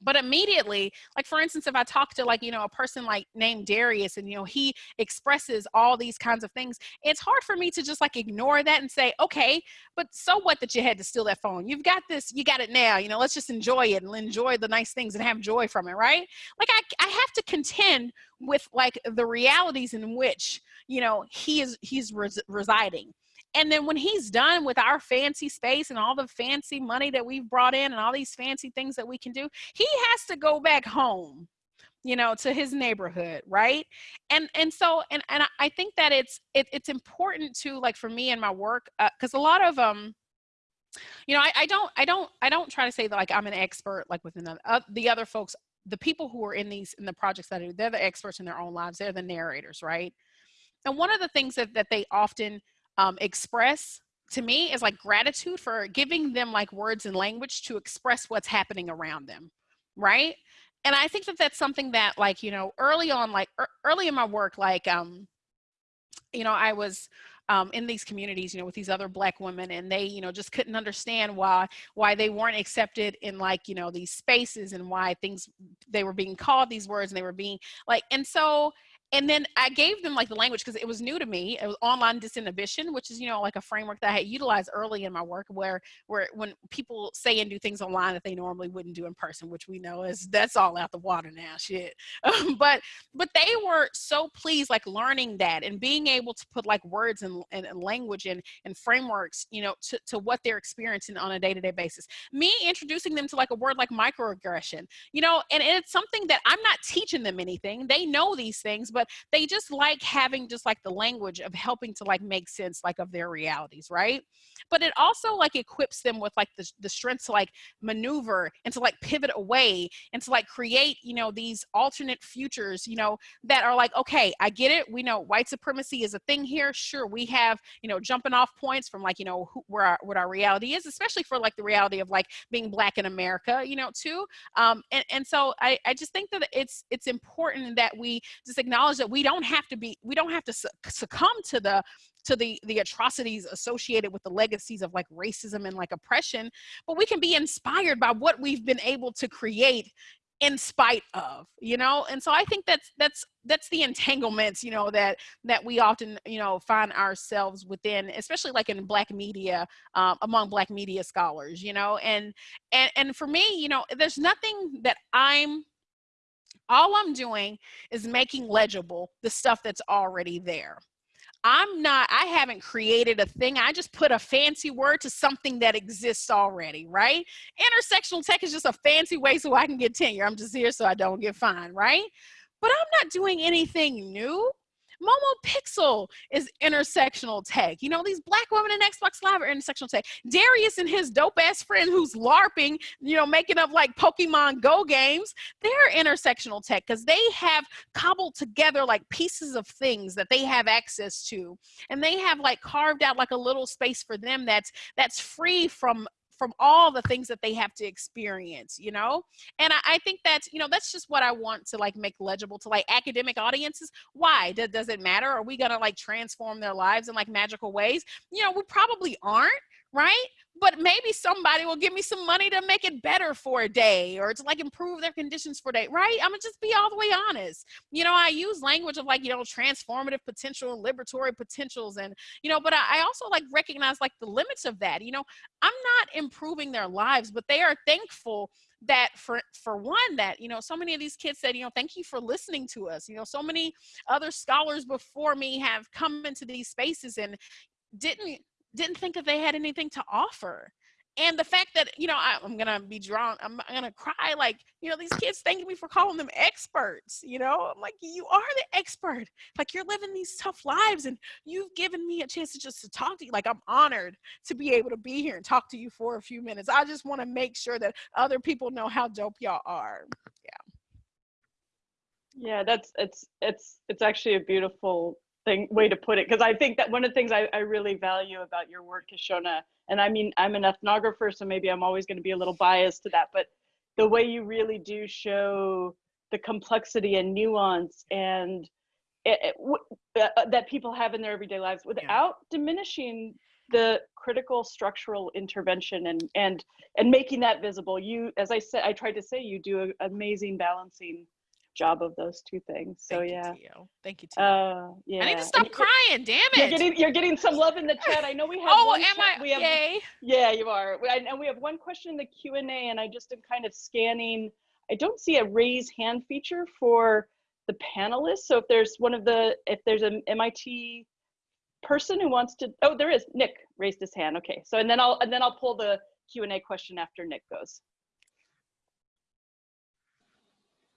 but immediately like for instance if i talk to like you know a person like named darius and you know he expresses all these kinds of things it's hard for me to just like ignore that and say okay but so what that you had to steal that phone? You've got this you got it now you know let's just enjoy it and enjoy the nice things and have joy from it right? Like i, I have to contend with like the realities in which you know he is he's res- residing and then when he's done with our fancy space and all the fancy money that we've brought in and all these fancy things that we can do, he has to go back home you know to his neighborhood right? And and so and and i think that it's it, it's important to like for me and my work because uh, a lot of um you know I, I don't i don't i don't try to say that like i'm an expert like the, uh, the other folks the people who are in these in the projects that I do they're the experts in their own lives they're the narrators right? And one of the things that, that they often um, express to me is like gratitude for giving them like words and language to express what's happening around them right? And i think that that's something that like you know early on like early in my work like um you know i was um, in these communities, you know, with these other black women, and they, you know, just couldn't understand why why they weren't accepted in like, you know, these spaces and why things they were being called these words and they were being like, and so and then I gave them like the language because it was new to me. It was online disinhibition, which is you know like a framework that I had utilized early in my work, where where when people say and do things online that they normally wouldn't do in person, which we know is that's all out the water now, shit. Um, but but they were so pleased like learning that and being able to put like words and, and, and language and and frameworks, you know, to to what they're experiencing on a day to day basis. Me introducing them to like a word like microaggression, you know, and it's something that I'm not teaching them anything. They know these things, but but they just like having just like the language of helping to like make sense like of their realities right? But it also like equips them with like the, the strength to like maneuver and to like pivot away and to like create you know these alternate futures you know that are like okay i get it. We know white supremacy is a thing here. Sure we have you know jumping off points from like you know who, where our, what our reality is especially for like the reality of like being black in america you know too. Um and, and so i i just think that it's it's important that we just acknowledge acknowledge that we don't have to be we don't have to succumb to the to the the atrocities associated with the legacies of like racism and like oppression but we can be inspired by what we've been able to create in spite of you know? And so i think that's that's that's the entanglements you know that that we often you know find ourselves within especially like in black media um, among black media scholars you know? And and and for me you know there's nothing that i'm all I'm doing is making legible the stuff that's already there. I'm not, I haven't created a thing. I just put a fancy word to something that exists already, right? Intersectional tech is just a fancy way so I can get tenure. I'm just here so I don't get fined, right? But I'm not doing anything new. Momo Pixel is intersectional tech. You know, these black women in Xbox Live are intersectional tech. Darius and his dope ass friend who's LARPing, you know, making up like Pokemon Go games, they're intersectional tech because they have cobbled together like pieces of things that they have access to. And they have like carved out like a little space for them that's that's free from from all the things that they have to experience, you know? And I, I think that's, you know, that's just what I want to like make legible to like academic audiences. Why? Does, does it matter? Are we gonna like transform their lives in like magical ways? You know, we probably aren't, right? But maybe somebody will give me some money to make it better for a day or to like improve their conditions for a day, right? I'm gonna just be all the way honest. You know, I use language of like, you know, transformative potential and liberatory potentials and, you know, but I, I also like recognize like the limits of that. You know, I'm not improving their lives, but they are thankful that for for one that you know so many of these kids said you know thank you for listening to us you know so many other scholars before me have come into these spaces and didn't didn't think that they had anything to offer. And the fact that you know I, am gonna be drawn I'm, I'm gonna cry like you know these kids thanking me for calling them experts you know? I'm like you are the expert. Like you're living these tough lives and you've given me a chance to just to talk to you. Like i'm honored to be able to be here and talk to you for a few minutes. I just want to make sure that other people know how dope y'all are. Yeah. Yeah that's it's it's it's actually a beautiful thing way to put it because I think that one of the things I, I really value about your work, is Kishonna, and I mean I'm an ethnographer, so maybe I'm always going to be a little biased to that, but the way you really do show the complexity and nuance and it, it, uh, uh, that people have in their everyday lives without yeah. diminishing the critical structural intervention and and and making that visible you as i said i tried to say you do an amazing balancing job of those two things. So Thank yeah. You, Thank you. Tia. Uh, yeah. I need to stop crying. Damn it. You're getting you're getting some love in the chat. I know we have. oh, am. I? We have, Yay. Yeah, you are. And we have one question in the Q and A, and I just am kind of scanning. I don't see a raise hand feature for the panelists. So if there's one of the if there's an MIT person who wants to, oh, there is. Nick raised his hand. Okay. So and then I'll and then I'll pull the Q and A question after Nick goes.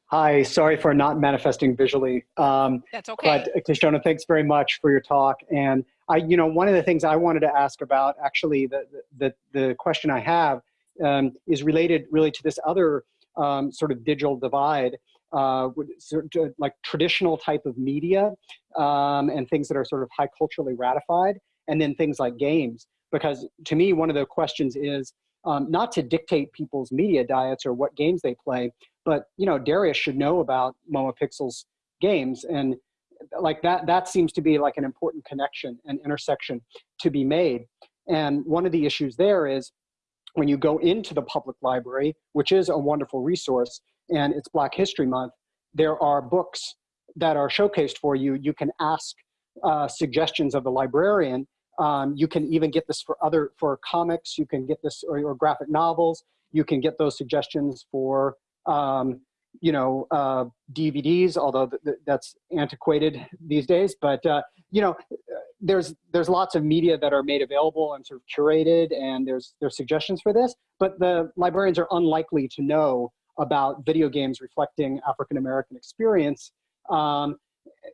Hi, sorry for not manifesting visually. Um, That's okay. But Kishonna, thanks very much for your talk. And I, you know, one of the things I wanted to ask about, actually, the the the question I have um, is related really to this other um, sort of digital divide, uh, sort of like traditional type of media um, and things that are sort of high culturally ratified, and then things like games. Because to me, one of the questions is um, not to dictate people's media diets or what games they play, but you know Darius should know about Momo Pixel's games and like that that seems to be like an important connection and intersection to be made. And one of the issues there is when you go into the public library which is a wonderful resource and it's black history month there are books that are showcased for you. You can ask uh, suggestions of the librarian. Um, you can even get this for other for comics. You can get this or, or graphic novels. You can get those suggestions for um, you know, uh, DVDs, although th th that's antiquated these days. But uh, you know, there's there's lots of media that are made available and sort of curated, and there's there's suggestions for this. But the librarians are unlikely to know about video games reflecting African American experience. Um,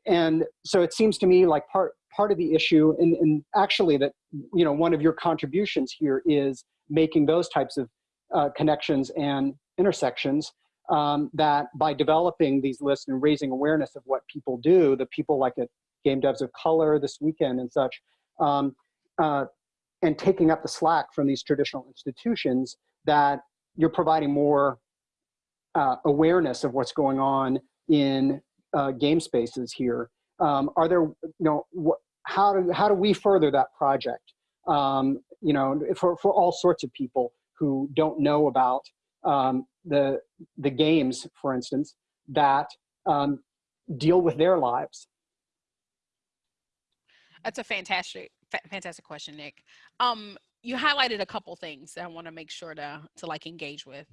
and so it seems to me like part part of the issue, and, and actually that you know one of your contributions here is making those types of uh, connections and intersections um, that by developing these lists and raising awareness of what people do, the people like at Game Devs of Color this weekend and such, um, uh, and taking up the slack from these traditional institutions, that you're providing more uh, awareness of what's going on in uh, game spaces here. Um, are there, you know, how do, how do we further that project? Um, you know, for, for all sorts of people who don't know about um, the, the games, for instance, that um, deal with their lives? That's a fantastic, fantastic question, Nick. Um, you highlighted a couple things that I want to make sure to to like engage with,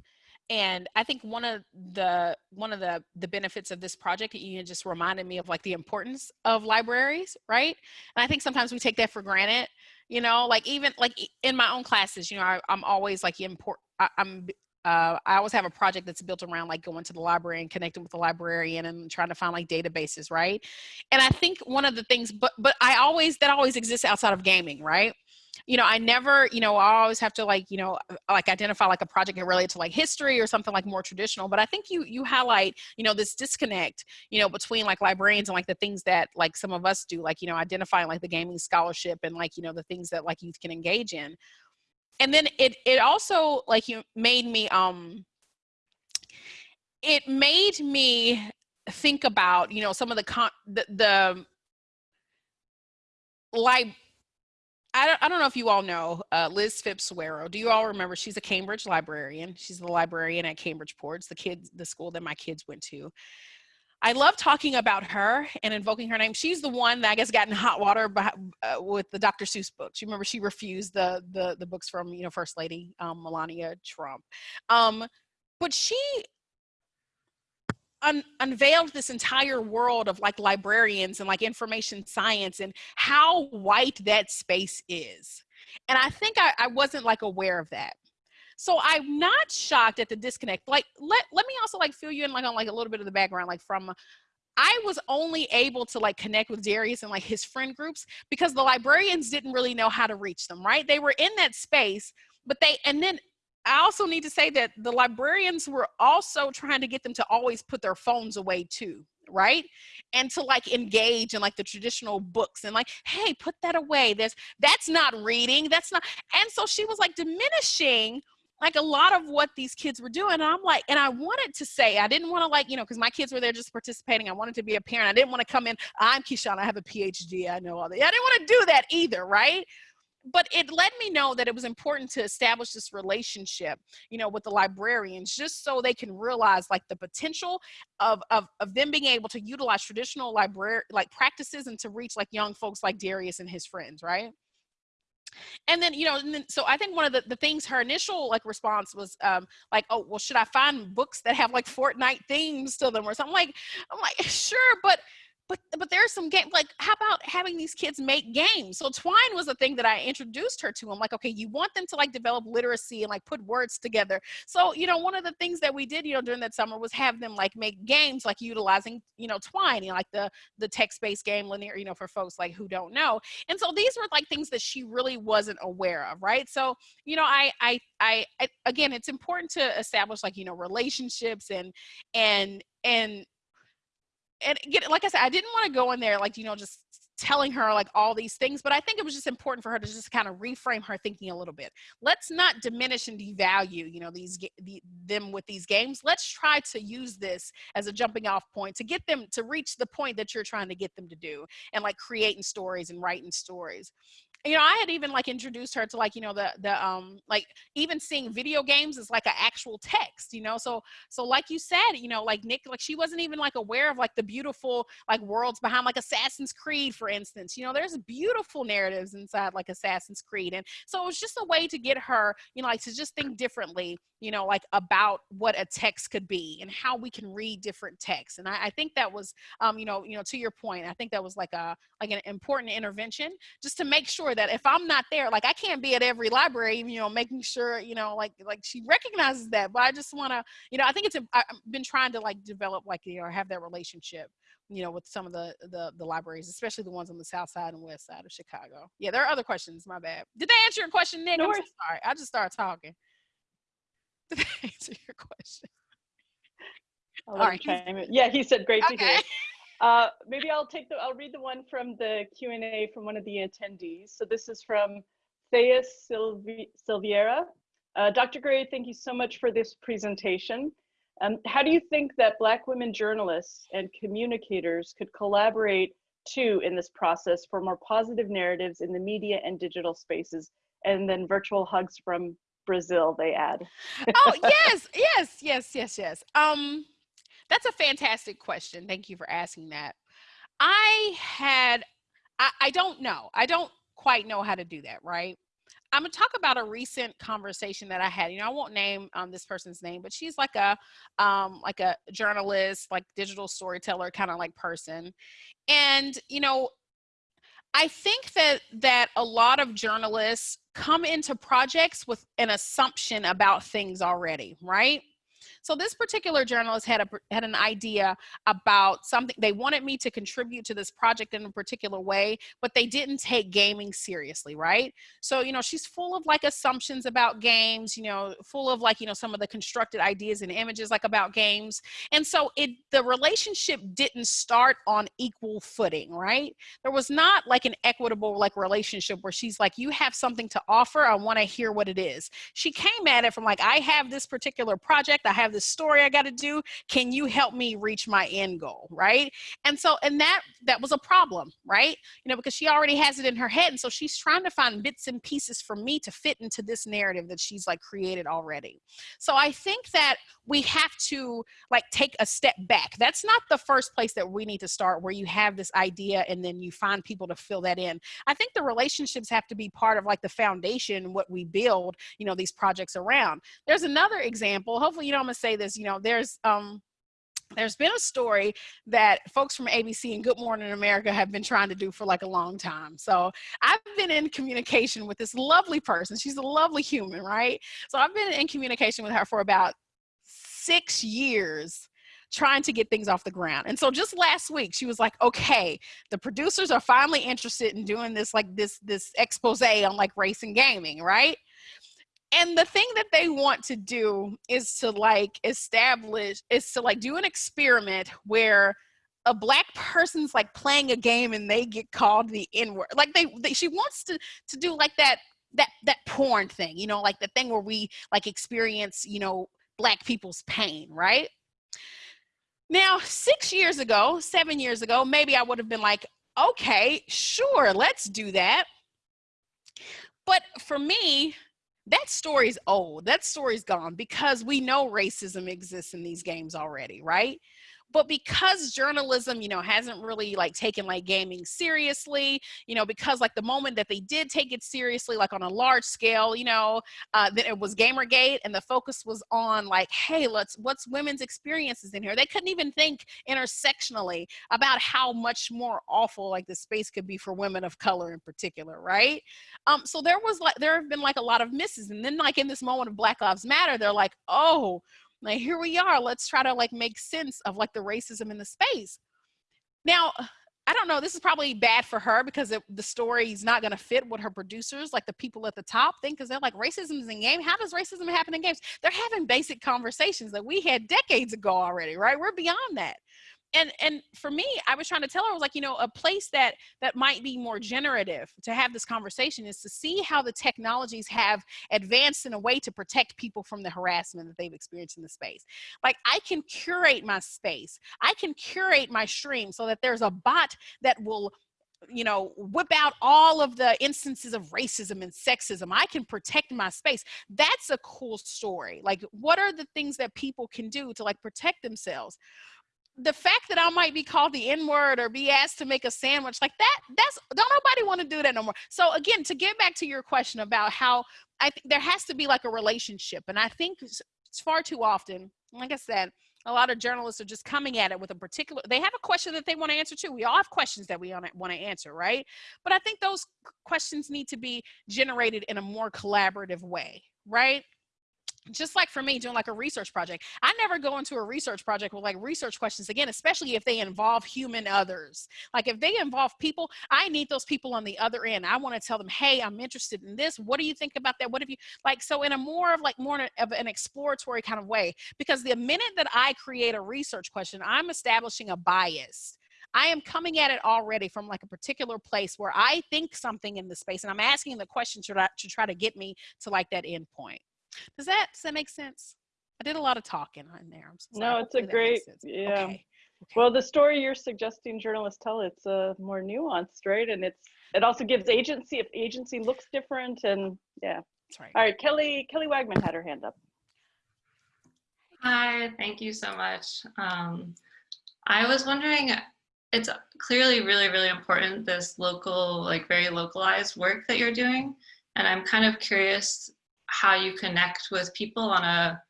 and I think one of the one of the the benefits of this project, you just reminded me of like the importance of libraries, right? And I think sometimes we take that for granted. You know, like even like in my own classes, you know, I, am always like import. I, I'm uh, I always have a project that's built around like going to the library and connecting with the librarian and trying to find like databases, right? And I think one of the things, but but I always that always exists outside of gaming, right? You know, I never, you know, I always have to like, you know, uh, like identify like a project related to like history or something like more traditional. But I think you you highlight, you know, this disconnect, you know, between like librarians and like the things that like some of us do, like you know, identifying like the gaming scholarship and like you know the things that like youth can engage in and then it it also like you made me um it made me think about you know some of the con the, the like I don't, I don't know if you all know uh, Liz Phipps Soeiro. Do you all remember? She's a Cambridge librarian. She's the librarian at Cambridge Ports, the kids, the school that my kids went to. I love talking about her and invoking her name. She's the one that I guess got in hot water by, uh, with the Dr. Seuss books. You remember she refused the the the books from you know First Lady um, Melania Trump, um, but she un- unveiled this entire world of like librarians and like information science and how white that space is. And I think I, I wasn't like aware of that. So I'm not shocked at the disconnect. Like let let me also like fill you in like on like a little bit of the background, like from I was only able to like connect with Darius and like his friend groups because the librarians didn't really know how to reach them, right? They were in that space, but they and then I also need to say that the librarians were also trying to get them to always put their phones away too, right? And to like engage in like the traditional books and like, hey, put that away. There's that's not reading. That's not. And so she was like diminishing like a lot of what these kids were doing. And I'm like, and I wanted to say, I didn't want to like, you know, because my kids were there just participating. I wanted to be a parent. I didn't want to come in, I'm Kishonna, I have a PhD, I know all that. I didn't want to do that either, right? but it let me know that it was important to establish this relationship you know with the librarians just so they can realize like the potential of of, of them being able to utilize traditional library like practices and to reach like young folks like darius and his friends right and then you know then, so i think one of the, the things her initial like response was um like oh well should i find books that have like fortnite themes to them or something? Like i'm like sure but but but there's some game like how about having these kids make games? So twine was the thing that i introduced her to i'm like okay you want them to like develop literacy and like put words together. So you know one of the things that we did you know during that summer was have them like make games like utilizing you know twine you know, like the the text-based game linear you know for folks like who don't know. And so these were like things that she really wasn't aware of right? So you know i i i, I again it's important to establish like you know relationships and and and and get like I said, I didn't want to go in there like you know just telling her like all these things, but I think it was just important for her to just kind of reframe her thinking a little bit. Let's not diminish and devalue you know these the, them with these games. Let's try to use this as a jumping off point to get them to reach the point that you're trying to get them to do, and like creating stories and writing stories you know, I had even like introduced her to like, you know, the the um like even seeing video games is like an actual text, you know. So so like you said, you know, like Nick, like she wasn't even like aware of like the beautiful like worlds behind like Assassin's Creed, for instance. You know, there's beautiful narratives inside like Assassin's Creed. And so it was just a way to get her, you know, like to just think differently, you know, like about what a text could be and how we can read different texts. And I, I think that was um, you know, you know, to your point, I think that was like a like an important intervention just to make sure that if I'm not there, like I can't be at every library, you know, making sure, you know, like like she recognizes that. But I just want to, you know, I think it's I've been trying to like develop like you know have that relationship, you know, with some of the the the libraries, especially the ones on the south side and west side of Chicago. Yeah, there are other questions. My bad. Did they answer your question, Nick? No I'm sorry. I just started talking. Did they answer your question? All right. Yeah, he said great okay. to hear. Uh, maybe I'll take the, I'll read the one from the Q&A from one of the attendees. So this is from Thea Silvi Silveira. Uh, Dr. Gray, thank you so much for this presentation. Um, how do you think that Black women journalists and communicators could collaborate too in this process for more positive narratives in the media and digital spaces? And then virtual hugs from Brazil, they add. oh, yes, yes, yes, yes, yes. Um, that's a fantastic question. Thank you for asking that. I had, I, I don't know. I don't quite know how to do that, right? I'm gonna talk about a recent conversation that I had. You know, I won't name um, this person's name, but she's like a um, like a journalist, like digital storyteller kind of like person. And you know, I think that that a lot of journalists come into projects with an assumption about things already, right? So this particular journalist had a had an idea about something they wanted me to contribute to this project in a particular way, but they didn't take gaming seriously, right? So, you know, she's full of like assumptions about games, you know, full of like, you know, some of the constructed ideas and images like about games. And so it the relationship didn't start on equal footing, right? There was not like an equitable like relationship where she's like, you have something to offer. I want to hear what it is. She came at it from like, I have this particular project. I have this story I got to do. Can you help me reach my end goal? Right. And so, and that, that was a problem, right? You know, because she already has it in her head. And so she's trying to find bits and pieces for me to fit into this narrative that she's like created already. So I think that we have to like take a step back. That's not the first place that we need to start where you have this idea and then you find people to fill that in. I think the relationships have to be part of like the foundation, what we build, you know, these projects around. There's another example. Hopefully, you know, I'm say this, you know, there's um there's been a story that folks from ABC and Good Morning America have been trying to do for like a long time. So I've been in communication with this lovely person. She's a lovely human, right? So I've been in communication with her for about six years trying to get things off the ground. And so just last week, she was like, okay, the producers are finally interested in doing this, like this, this expose on like race and gaming, right? And the thing that they want to do is to like establish, is to like do an experiment where a black person's like playing a game and they get called the N word. Like they, they, she wants to, to do like that, that, that porn thing, you know, like the thing where we like experience, you know, black people's pain, right? Now, six years ago, seven years ago, maybe I would have been like, okay, sure, let's do that. But for me, that story's old. That story's gone because we know racism exists in these games already, right? But because journalism you know hasn't really like taken like gaming seriously you know because like the moment that they did take it seriously like on a large scale you know uh then it was gamergate and the focus was on like hey let's what's women's experiences in here? They couldn't even think intersectionally about how much more awful like the space could be for women of color in particular right? Um so there was like there have been like a lot of misses and then like in this moment of black lives matter they're like oh like here we are let's try to like make sense of like the racism in the space. Now i don't know this is probably bad for her because it, the story is not going to fit what her producers like the people at the top think because they're like racism is in game? How does racism happen in games? They're having basic conversations that we had decades ago already right? We're beyond that and and for me i was trying to tell her i was like you know a place that that might be more generative to have this conversation is to see how the technologies have advanced in a way to protect people from the harassment that they've experienced in the space like i can curate my space i can curate my stream so that there's a bot that will you know, whip out all of the instances of racism and sexism. I can protect my space. That's a cool story. Like, what are the things that people can do to like protect themselves? The fact that I might be called the N word or be asked to make a sandwich like that, that's don't nobody want to do that no more. So again, to get back to your question about how I think there has to be like a relationship, and I think it's far too often, like I said, a lot of journalists are just coming at it with a particular they have a question that they want to answer too. We all have questions that we want to answer right? But i think those questions need to be generated in a more collaborative way right just like for me doing like a research project i never go into a research project with like research questions again especially if they involve human others. Like if they involve people i need those people on the other end. I want to tell them hey i'm interested in this. What do you think about that? What have you like so in a more of like more of an exploratory kind of way because the minute that i create a research question i'm establishing a bias. I am coming at it already from like a particular place where I think something in the space and I'm asking the question to, to try to get me to like that end point. Does that does that make sense? I did a lot of talking on there. So no, it's a great yeah. Okay. Okay. Well, the story you're suggesting journalists tell it's a uh, more nuanced, right? And it's it also gives agency if agency looks different and yeah. That's right. All right, Kelly Kelly Wagman had her hand up. Hi, thank you so much. Um, I was wondering, it's clearly really, really important, this local, like very localized work that you're doing. And I'm kind of curious how you connect with people on a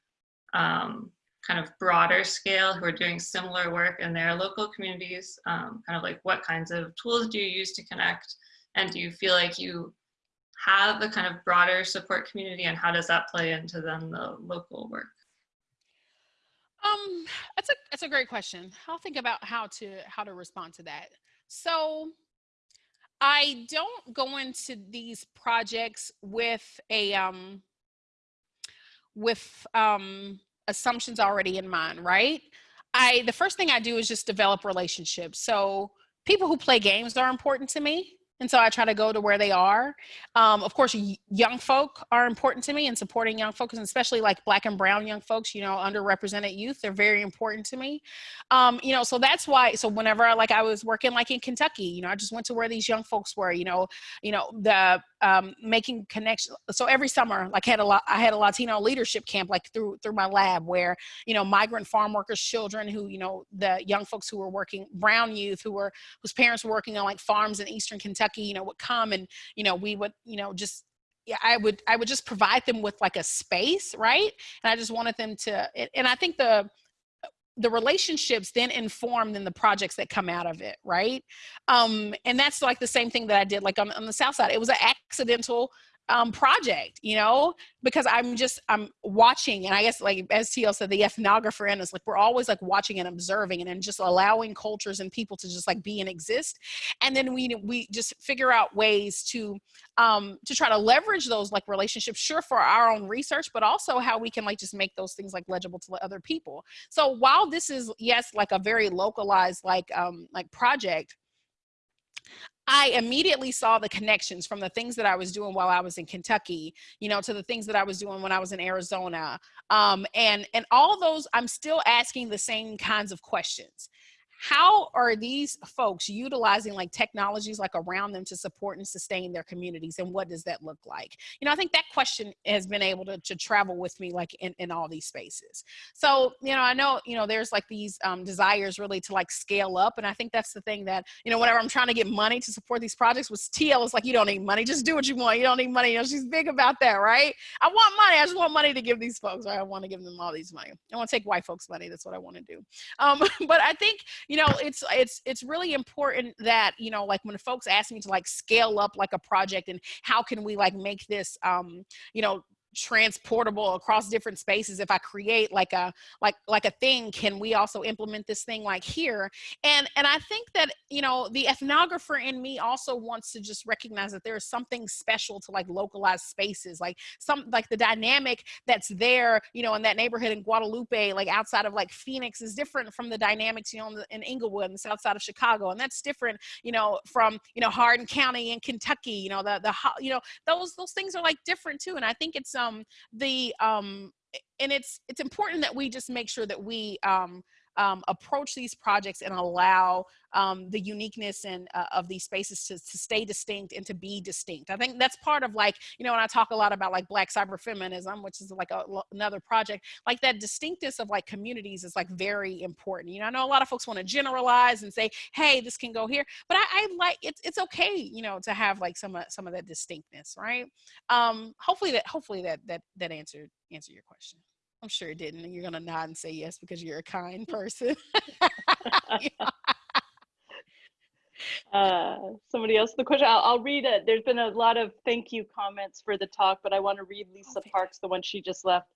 um, kind of broader scale who are doing similar work in their local communities, um, kind of like what kinds of tools do you use to connect? And do you feel like you have a kind of broader support community and how does that play into then the local work? Um, that's a that's a great question. I'll think about how to how to respond to that. So I don't go into these projects with a um with um assumptions already in mind, right? I the first thing I do is just develop relationships. So people who play games are important to me. And so I try to go to where they are. Um, of course, young folk are important to me and supporting young folks, especially like black and brown young folks, you know, underrepresented youth, they're very important to me. Um, you know, so that's why, so whenever I, like I was working like in Kentucky, you know, I just went to where these young folks were, you know, you know, the um, making connections. So every summer, like had a lot, I had a Latino leadership camp like through through my lab where you know migrant farm workers' children who you know the young folks who were working, brown youth who were whose parents were working on like farms in eastern Kentucky, you know, would come and you know we would you know just yeah, I would I would just provide them with like a space, right? And I just wanted them to, and I think the the relationships then inform then the projects that come out of it right um and that's like the same thing that i did like on, on the south side it was an accidental um, project, you know, because I'm just, I'm watching and I guess like as TL said, the ethnographer in us, like we're always like watching and observing and then just allowing cultures and people to just like be and exist. And then we, we just figure out ways to, um, to try to leverage those like relationships, sure for our own research, but also how we can like just make those things like legible to other people. So while this is, yes, like a very localized like, um, like project, I immediately saw the connections from the things that I was doing while I was in Kentucky, you know, to the things that I was doing when I was in Arizona. Um, and, and all those, I'm still asking the same kinds of questions how are these folks utilizing like technologies like around them to support and sustain their communities and what does that look like? You know i think that question has been able to, to travel with me like in, in all these spaces. So you know i know you know there's like these um, desires really to like scale up and i think that's the thing that you know whenever i'm trying to get money to support these projects with tl is like you don't need money. Just do what you want. You don't need money. You know she's big about that right? I want money. I just want money to give these folks right? i want to give them all these money. I want to take white folks money. That's what i want to do. Um, but i think you know it's it's it's really important that you know like when folks ask me to like scale up like a project and how can we like make this um you know transportable across different spaces if i create like a like like a thing can we also implement this thing like here? And and i think that you know the ethnographer in me also wants to just recognize that there is something special to like localized spaces like some like the dynamic that's there you know in that neighborhood in guadalupe like outside of like phoenix is different from the dynamics you know in, the, in inglewood and the south side of chicago and that's different you know from you know hardin county in kentucky you know the the you know those those things are like different too and i think it's um the um and it's it's important that we just make sure that we um um, approach these projects and allow um, the uniqueness and uh, of these spaces to, to stay distinct and to be distinct. I think that's part of like, you know, when I talk a lot about like black cyber feminism, which is like a, another project, like that distinctness of like communities is like very important. You know, I know a lot of folks want to generalize and say, hey, this can go here, but I, I like, it's, it's okay, you know, to have like some, some of that distinctness, right? Um, hopefully that, hopefully that, that, that answered, answer your question. I'm sure it didn't. And you're going to nod and say yes because you're a kind person. uh, somebody else the question? I'll, I'll, read it there's been a lot of thank you comments for the talk but i want to read lisa oh, parks the one she just left.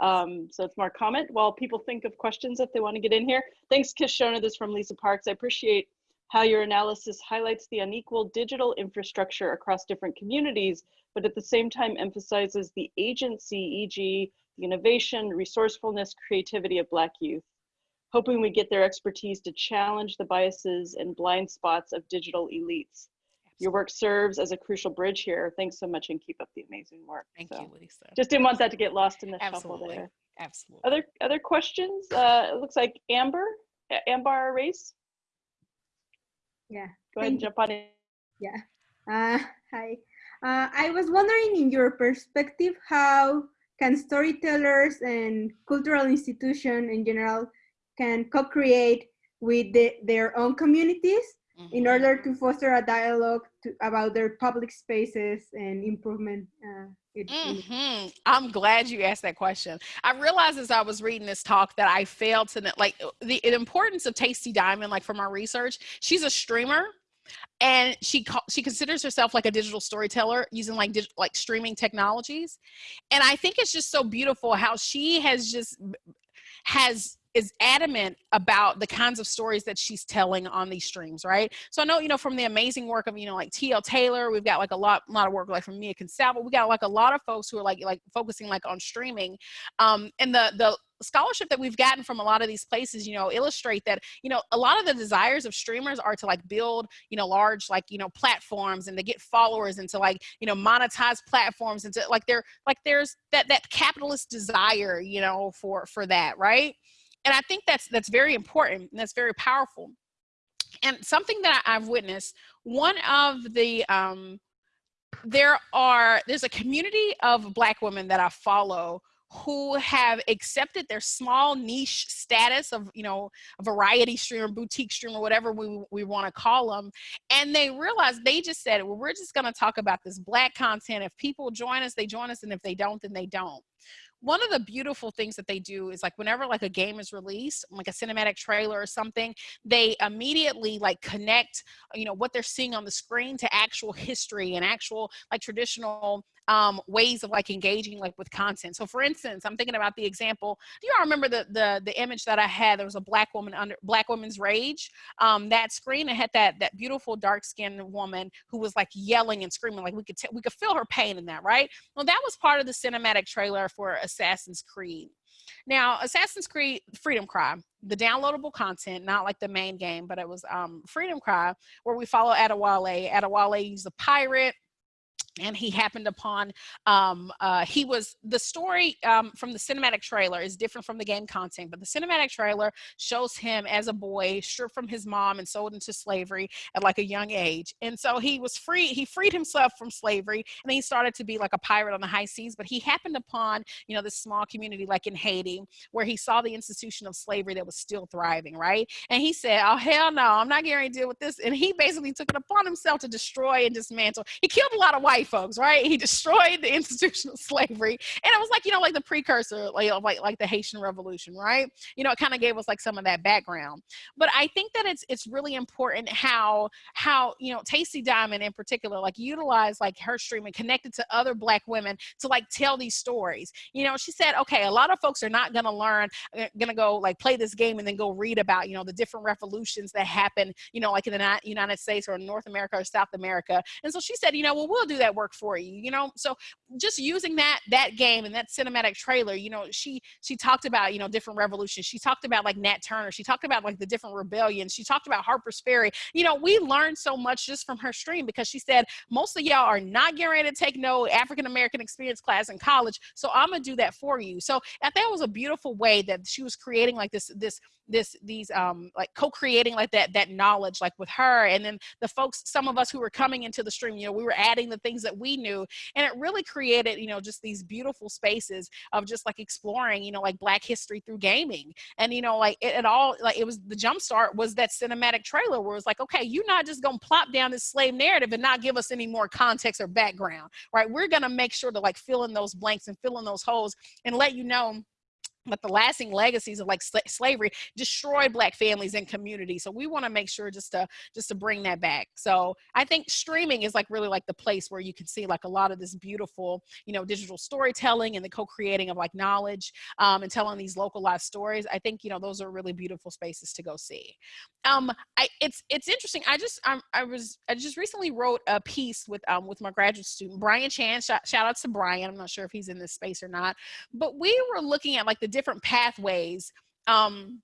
Um, so it's more comment while people think of questions if they want to get in here. Thanks kishonna this from lisa parks. I appreciate how your analysis highlights the unequal digital infrastructure across different communities but at the same time emphasizes the agency e.g the innovation, resourcefulness, creativity of Black youth, hoping we get their expertise to challenge the biases and blind spots of digital elites. Your work serves as a crucial bridge here. Thanks so much and keep up the amazing work. Thank so, you, Lisa. Just didn't want that to get lost in the Absolutely. shuffle there. Absolutely. Other other questions? Uh, it looks like Amber, Amber Race. Yeah. Go ahead and jump on in. Yeah. Uh, hi. Uh, I was wondering, in your perspective, how can storytellers and cultural institutions in general can co-create with the, their own communities mm -hmm. in mm-hmm. order to foster a dialogue to, about their public spaces and improvement uh, mm -hmm. I'm glad you asked that question. I realized as I was reading this talk that I failed to like the, the importance of Tasty Diamond, like from our research. She's a streamer and she she considers herself like a digital storyteller using like like streaming technologies and i think it's just so beautiful how she has just has is adamant about the kinds of stories that she's telling on these streams, right? So I know, you know, from the amazing work of, you know, like TL Taylor, we've got like a lot, a lot of work like from Mia Consalvo, we got like a lot of folks who are like, like focusing like on streaming. Um, and the, the scholarship that we've gotten from a lot of these places, you know, illustrate that, you know, a lot of the desires of streamers are to like build, you know, large, like, you know, platforms and to get followers and to like, you know, monetize platforms and to like, there, like there's that, that capitalist desire, you know, for, for that, right? And i think that's that's very important and that's very powerful. And something that I, have witnessed one of the um there are there's a community of black women that i follow who have accepted their small niche status of you know variety streamer boutique streamer whatever we, we want to call them and they realize they just said well we're just going to talk about this black content. If people join us they join us and if they don't then they don't one of the beautiful things that they do is like whenever like a game is released like a cinematic trailer or something they immediately like connect you know what they're seeing on the screen to actual history and actual like traditional um, ways of like engaging like with content. So for instance, I'm thinking about the example, do you all remember the, the, the image that I had? There was a black woman under black woman's rage. Um, that screen, it had that, that beautiful dark skinned woman who was like yelling and screaming, like we could, we could feel her pain in that, right? Well, that was part of the cinematic trailer for Assassin's Creed. Now, Assassin's Creed Freedom Cry, the downloadable content, not like the main game, but it was um, Freedom Cry, where we follow Adewale. Adewale is a pirate and he happened upon um, uh, he was the story um, from the cinematic trailer is different from the game content but the cinematic trailer shows him as a boy stripped from his mom and sold into slavery at like a young age and so he was free he freed himself from slavery and he started to be like a pirate on the high seas but he happened upon you know this small community like in haiti where he saw the institution of slavery that was still thriving right? And he said oh hell no i'm not going to deal with this and he basically took it upon himself to destroy and dismantle. He killed a lot of white folks, right? He destroyed the institution of slavery. And it was like, you know, like the precursor, like, like, like the Haitian Revolution, right? You know, it kind of gave us like some of that background. But I think that it's it's really important how how, you know, Tasty Diamond in particular, like utilized like her streaming connected to other black women to like tell these stories. You know, she said, okay, a lot of folks are not gonna learn, uh, gonna go like play this game and then go read about, you know, the different revolutions that happen, you know, like in the United States or North America or South America. And so she said, you know, well, we'll do that work for you, you know? So just using that, that game and that cinematic trailer, you know, she, she talked about, you know, different revolutions. She talked about like Nat Turner. She talked about like the different rebellions. She talked about Harper's Ferry. You know, we learned so much just from her stream because she said, most of y'all are not getting ready to take no African-American experience class in college. So I'm gonna do that for you. So I think it was a beautiful way that she was creating like this, this, this these um like co-creating like that that knowledge like with her and then the folks some of us who were coming into the stream you know we were adding the things that we knew and it really created you know just these beautiful spaces of just like exploring you know like black history through gaming and you know like it, it all like it was the jump start was that cinematic trailer where it's like okay you're not just gonna plop down this slave narrative and not give us any more context or background right? We're gonna make sure to like fill in those blanks and fill in those holes and let you know but the lasting legacies of like sl slavery destroyed black families and communities so we want to make sure just to just to bring that back. So i think streaming is like really like the place where you can see like a lot of this beautiful you know digital storytelling and the co-creating of like knowledge um, and telling these localized stories. I think you know those are really beautiful spaces to go see. Um i it's it's interesting i just I'm, i was i just recently wrote a piece with um with my graduate student brian chan shout, shout out to brian i'm not sure if he's in this space or not but we were looking at like the different pathways um,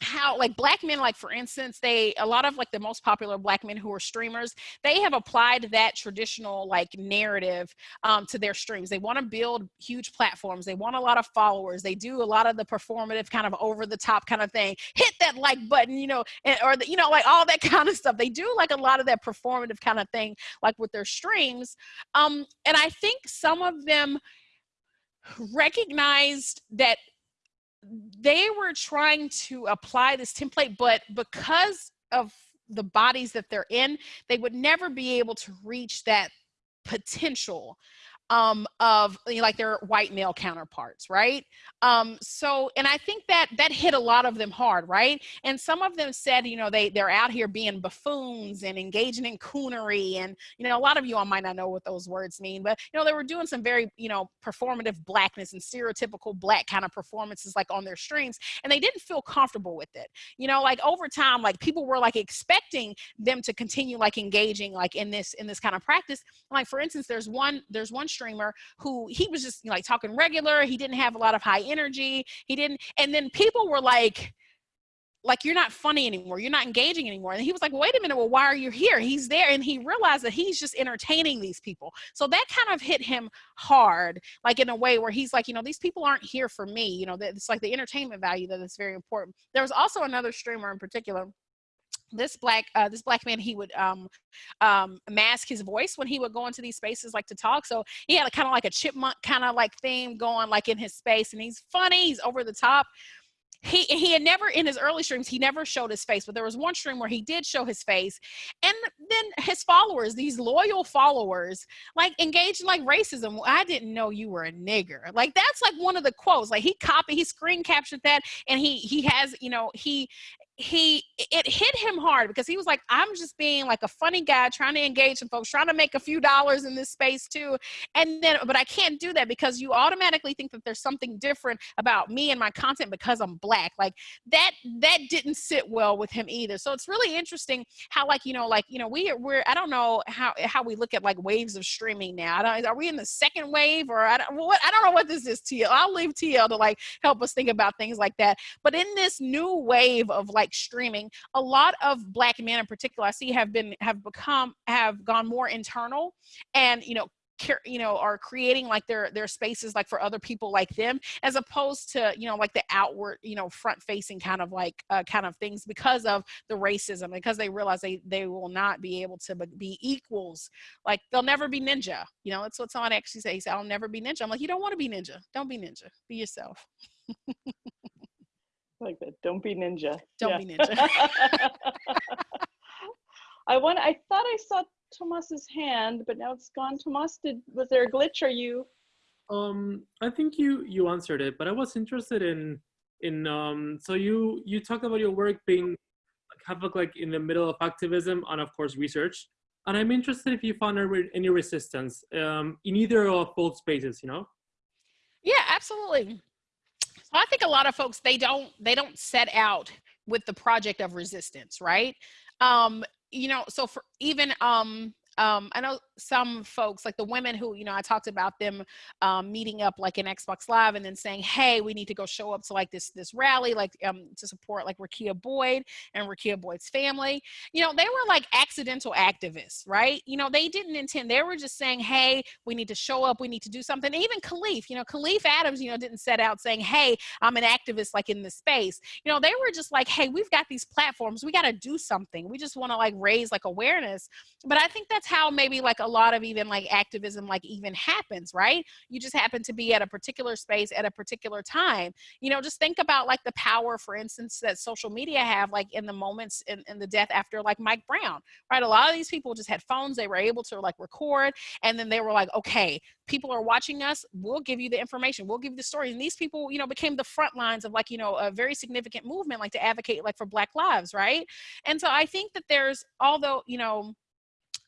how like black men like for instance they a lot of like the most popular black men who are streamers they have applied that traditional like narrative um, to their streams. They want to build huge platforms. They want a lot of followers. They do a lot of the performative kind of over the top kind of thing. Hit that like button you know and, or the, you know like all that kind of stuff. They do like a lot of that performative kind of thing like with their streams um and i think some of them recognized that they were trying to apply this template, but because of the bodies that they're in, they would never be able to reach that potential um, of like their white male counterparts, right? Um, so, and I think that that hit a lot of them hard, right? And some of them said, you know, they they're out here being buffoons and engaging in coonery, and you know, a lot of you all might not know what those words mean, but you know, they were doing some very you know performative blackness and stereotypical black kind of performances like on their streams, and they didn't feel comfortable with it. You know, like over time, like people were like expecting them to continue like engaging like in this in this kind of practice. Like for instance, there's one there's one streamer who he was just like talking regular. He didn't have a lot of high energy. He didn't, and then people were like, like you're not funny anymore you're not engaging anymore and he was like wait a minute well why are you here he's there and he realized that he's just entertaining these people so that kind of hit him hard like in a way where he's like you know these people aren't here for me you know it's like the entertainment value that is very important there was also another streamer in particular this black uh, this black man he would um, um, mask his voice when he would go into these spaces like to talk. So he had a kind of like a chipmunk kind of like theme going like in his space and he's funny he's over the top. He he had never in his early streams he never showed his face but there was one stream where he did show his face and then his followers these loyal followers like engaged in like racism. I didn't know you were a nigger. Like that's like one of the quotes. Like he copied he screen captured that and he he has you know he he it hit him hard because he was like i'm just being like a funny guy trying to engage some folks trying to make a few dollars in this space too. And then but i can't do that because you automatically think that there's something different about me and my content because i'm black. Like that that didn't sit well with him either. So it's really interesting how like you know like you know we we're i don't know how how we look at like waves of streaming now. Are we in the second wave or i don't what i don't know what this is tl i'll leave tl to like help us think about things like that. But in this new wave of like like streaming a lot of black men in particular i see have been have become have gone more internal and you know you know are creating like their their spaces like for other people like them as opposed to you know like the outward you know front facing kind of like uh, kind of things because of the racism because they realize they they will not be able to be equals. Like they'll never be ninja you know that's what someone actually says i'll never be ninja. I'm like you don't want to be ninja. Don't be ninja. Be yourself like that. Don't be ninja. Don't yeah. be ninja. I want. I thought I saw Tomas's hand, but now it's gone. Tomas, did was there a glitch? Are you? Um, I think you you answered it, but I was interested in in um. So you you talked about your work being kind of like in the middle of activism and of course research, and I'm interested if you found any resistance um in either of both spaces. You know. Yeah, absolutely. I think a lot of folks they don't they don't set out with the project of resistance, right? Um, you know, so for even um um, I know some folks, like the women who, you know, I talked about them um, meeting up like in Xbox Live and then saying, hey, we need to go show up to like this this rally, like um, to support like Rekia Boyd and Rekia Boyd's family. You know, they were like accidental activists, right? You know, they didn't intend, they were just saying, hey, we need to show up, we need to do something. Even Kahlief, you know, Kahlief Adams, you know, didn't set out saying, hey, I'm an activist like in this space. You know, they were just like, hey, we've got these platforms, we got to do something. We just want to like raise like awareness. But I think that's how maybe like a lot of even like activism like even happens right? You just happen to be at a particular space at a particular time. You know just think about like the power for instance that social media have like in the moments in, in the death after like mike brown right? A lot of these people just had phones they were able to like record and then they were like okay people are watching us we'll give you the information we'll give you the story. and these people you know became the front lines of like you know a very significant movement like to advocate like for black lives right? And so i think that there's although you know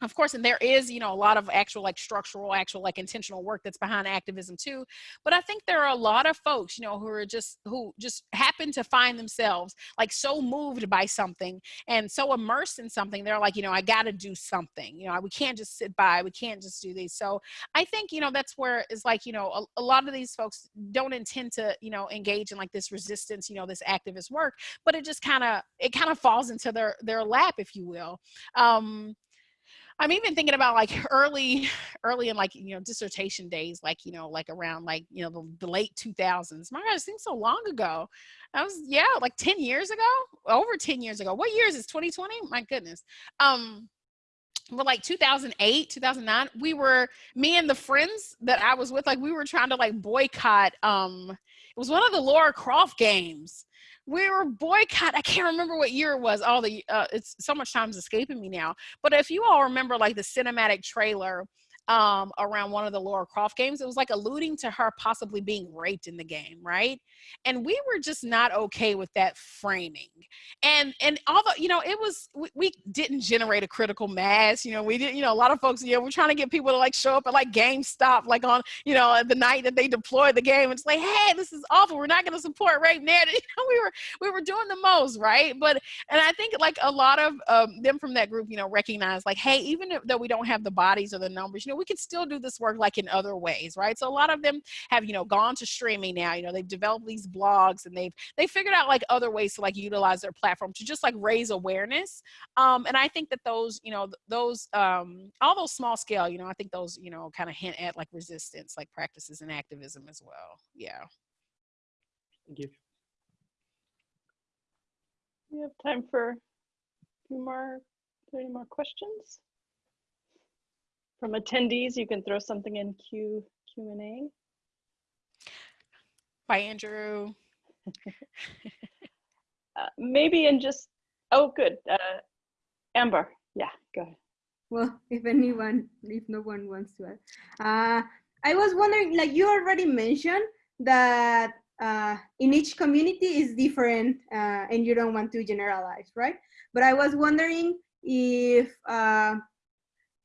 of course and there is you know a lot of actual like structural actual like intentional work that's behind activism too but i think there are a lot of folks you know who are just who just happen to find themselves like so moved by something and so immersed in something they're like you know i gotta do something you know we can't just sit by we can't just do these so i think you know that's where it's like you know a, a lot of these folks don't intend to you know engage in like this resistance you know this activist work but it just kind of it kind of falls into their their lap if you will um I'm even thinking about like early, early in like, you know, dissertation days, like, you know, like around like, you know, the, the late 2000s. My God, it seems so long ago. I was, yeah, like 10 years ago, over 10 years ago. What years is 2020? My goodness. Um, but like 2008 2009 we were me and the friends that i was with like we were trying to like boycott um it was one of the laura croft games we were boycott. I can't remember what year it was. All the uh, it's so much time's escaping me now. But if you all remember, like the cinematic trailer um, around one of the Laura Croft games. It was like alluding to her possibly being raped in the game, right? And we were just not okay with that framing. And and although you know it was we, we didn't generate a critical mass. You know we did. You know a lot of folks. You know we're trying to get people to like show up at like GameStop like on you know the night that they deployed the game. It's like hey this is awful. We're not going to support rape narrative. You know we were we were doing the most right. But and I think like a lot of um, them from that group you know recognize like hey even though we don't have the bodies or the numbers you know we can still do this work like in other ways right so a lot of them have you know gone to streaming now you know they've developed these blogs and they've they figured out like other ways to like utilize their platform to just like raise awareness um and i think that those you know those um all those small scale you know i think those you know kind of hint at like resistance like practices and activism as well yeah Thank you. We have time for a few more, any more questions? From attendees, you can throw something in Q, Q and A. bye andrew Uh, maybe in just, oh, good. Uh, Amber, yeah, go ahead. Well, if anyone, if no one wants to add. Uh, I was wondering, like you already mentioned that uh, in each community is different uh, and you don't want to generalize, right? But I was wondering if,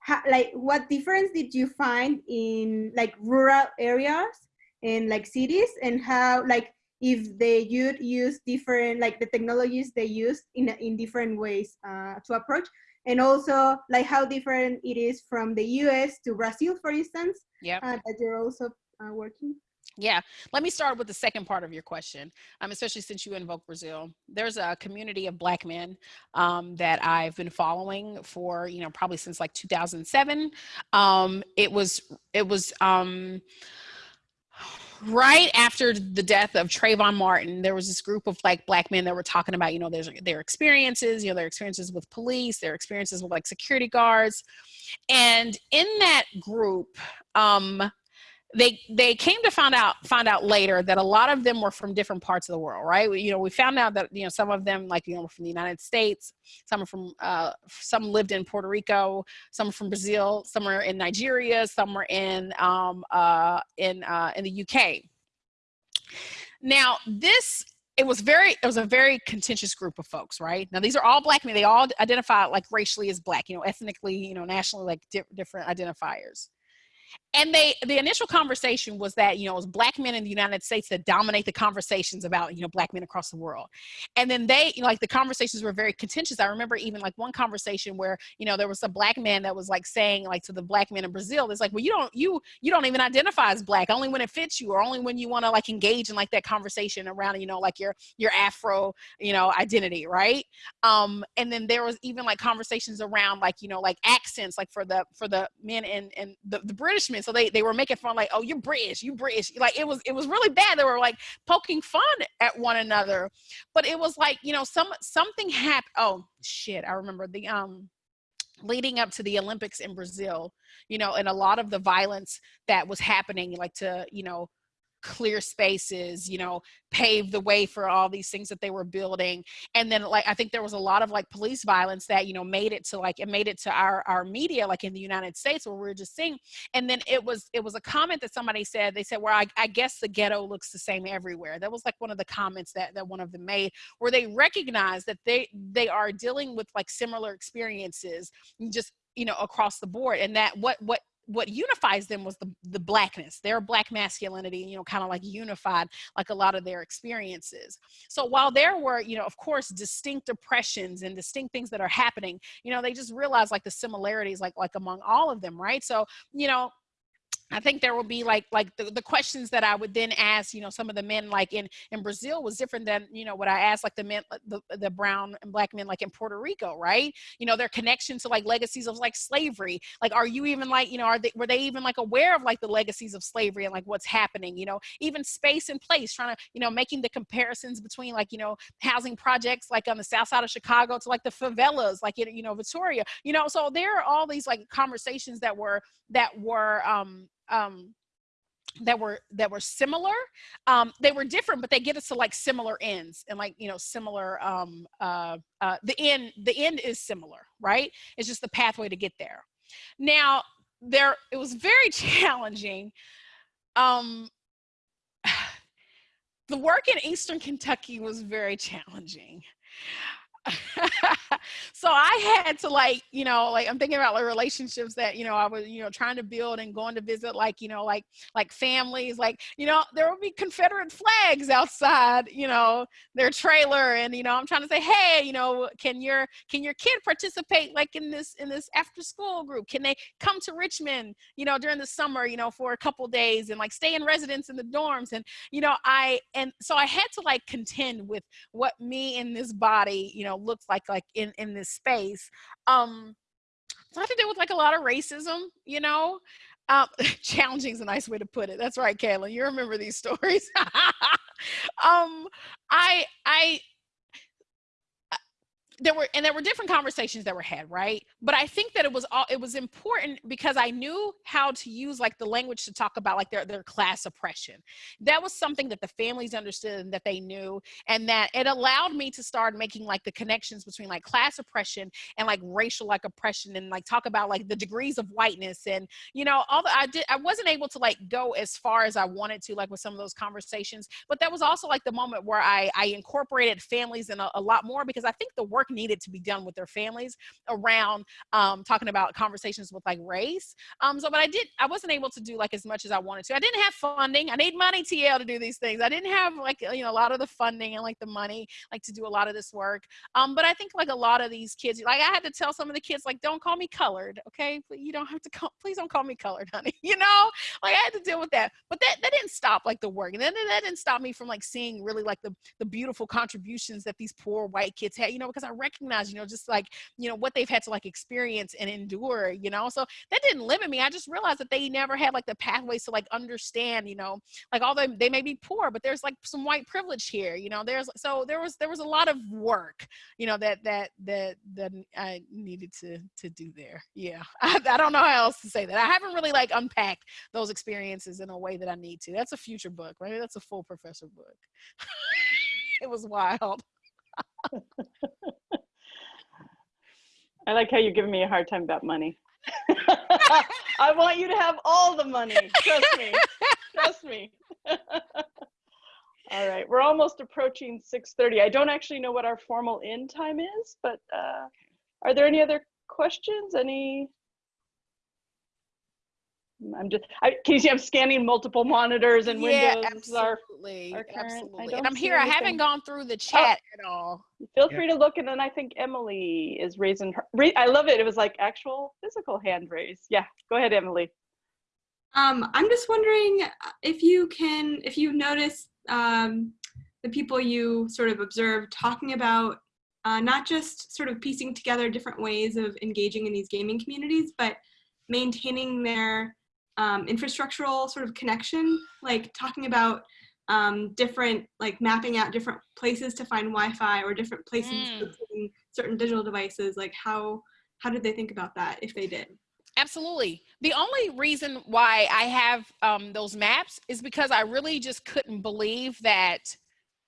ha- like what difference did you find in like rural areas and like cities? And how like if they would use different like the technologies they use in in different ways uh, to approach? And also like how different it is from the US to Brazil, for instance, yeah uh, that you're also uh, working. Yeah, let me start with the second part of your question, um, especially since you invoke Brazil. There's a community of Black men um, that I've been following for, you know, probably since like 2007. Um, it was, it was, um, right after the death of Trayvon Martin, there was this group of like black men that were talking about, you know, their their experiences, you know, their experiences with police, their experiences with like security guards. And in that group, um, they they came to find out find out later that a lot of them were from different parts of the world right? We, you know we found out that you know some of them like you know from the united states some are from uh, some lived in puerto rico some are from brazil some are in nigeria some are in um, uh, in uh, in the uk now this it was very it was a very contentious group of folks right? Now these are all black men. They all identify like racially as black you know ethnically you know nationally like di- different identifiers and they the initial conversation was that you know it was black men in the united states that dominate the conversations about you know black men across the world. And then they you know, like the conversations were very contentious. I remember even like one conversation where you know there was a black man that was like saying like to the black men in brazil it's like well you don't you you don't even identify as black. Only when it fits you or only when you want to like engage in like that conversation around you know like your your afro you know identity right? Um and then there was even like conversations around like you know like accents like for the for the men and and the, the british men so they they were making fun like oh you're british you british. Like it was it was really bad. They were like poking fun at one another. But it was like you know some something happened oh shit i remember the um leading up to the olympics in brazil you know and a lot of the violence that was happening like to you know clear spaces you know pave the way for all these things that they were building. And then like i think there was a lot of like police violence that you know made it to like it made it to our our media like in the united states where we are just seeing. And then it was it was a comment that somebody said they said well I, I guess the ghetto looks the same everywhere. That was like one of the comments that that one of them made where they recognize that they they are dealing with like similar experiences just you know across the board. And that what what what unifies them was the, the blackness their black masculinity you know kind of like unified like a lot of their experiences. So while there were you know of course distinct oppressions and distinct things that are happening you know they just realized like the similarities like like among all of them right? So you know I think there will be like like the, the questions that I would then ask, you know, some of the men like in in Brazil was different than you know what I asked like the men the, the brown and black men like in Puerto Rico, right? You know, their connection to like legacies of like slavery. Like, are you even like you know are they were they even like aware of like the legacies of slavery and like what's happening? You know, even space and place, trying to you know making the comparisons between like you know housing projects like on the south side of Chicago to like the favelas like in you know Victoria. You know, so there are all these like conversations that were that were um um, that were that were similar um they were different but they get us to like similar ends and like you know similar um uh, uh the end the end is similar right it's just the pathway to get there now there it was very challenging. Um, the work in Eastern Kentucky was very challenging. So I had to like, you know, like I'm thinking about like relationships that, you know, I was, you know, trying to build and going to visit like, you know, like like families, like, you know, there would be Confederate flags outside, you know, their trailer. And, you know, I'm trying to say, hey, you know, can your can your kid participate like in this in this after school group? Can they come to Richmond, you know, during the summer, you know, for a couple days and like stay in residence in the dorms? And, you know, I and so I had to like contend with what me in this body, you know, looks like like in in this space um so I have to deal with like a lot of racism, you know. Um, challenging is a nice way to put it. That's right, Kayla. You remember these stories. um, I I there were and there were different conversations that were had right? But i think that it was all it was important because i knew how to use like the language to talk about like their their class oppression. That was something that the families understood and that they knew and that it allowed me to start making like the connections between like class oppression and like racial like oppression and like talk about like the degrees of whiteness and you know all the i did i wasn't able to like go as far as i wanted to like with some of those conversations but that was also like the moment where i i incorporated families in a, a lot more because i think the work needed to be done with their families around um, talking about conversations with like race. Um, so, but I did, I wasn't able to do like as much as I wanted to. I didn't have funding. I need money, TL, to do these things. I didn't have like, you know, a lot of the funding and like the money, like to do a lot of this work. Um, but I think like a lot of these kids, like I had to tell some of the kids, like, don't call me colored. Okay. You don't have to call, please don't call me colored, honey. You know, like I had to deal with that, but that, that didn't stop like the work. And then that didn't stop me from like seeing really like the, the beautiful contributions that these poor white kids had, you know, because I recognize, you know, just like, you know, what they've had to like experience and endure, you know. So that didn't limit me. I just realized that they never had like the pathways to like understand, you know, like although they may be poor, but there's like some white privilege here, you know. There's so there was there was a lot of work, you know, that that that that I needed to to do there. Yeah. I, I don't know how else to say that. I haven't really like unpacked those experiences in a way that I need to. That's a future book, right? That's a full professor book. it was wild. I like how you're giving me a hard time about money. I want you to have all the money. Trust me. Trust me. all right, we're almost approaching 6:30. I don't actually know what our formal end time is, but uh, are there any other questions? Any I'm just, I, can you see I'm scanning multiple monitors and yeah, windows are, absolutely, are current. Absolutely. And I'm see here. I haven't gone through the chat at all. feel Yeah. free to look and then I think Emily is raising her, re- I love it. It was like actual physical hand raise. Yeah, go ahead, Emily. Um, I'm just wondering uh, if you can, if you notice um, the people you sort of observed talking about uh, not just sort of piecing together different ways of engaging in these gaming communities, but maintaining their um, infrastructural sort of connection, like talking about um, different, like mapping out different places to find Wi-Fi or different places Mm. certain digital devices. Like how how did they think about that if they did? Absolutely. The only reason why I have um, those maps is because I really just couldn't believe that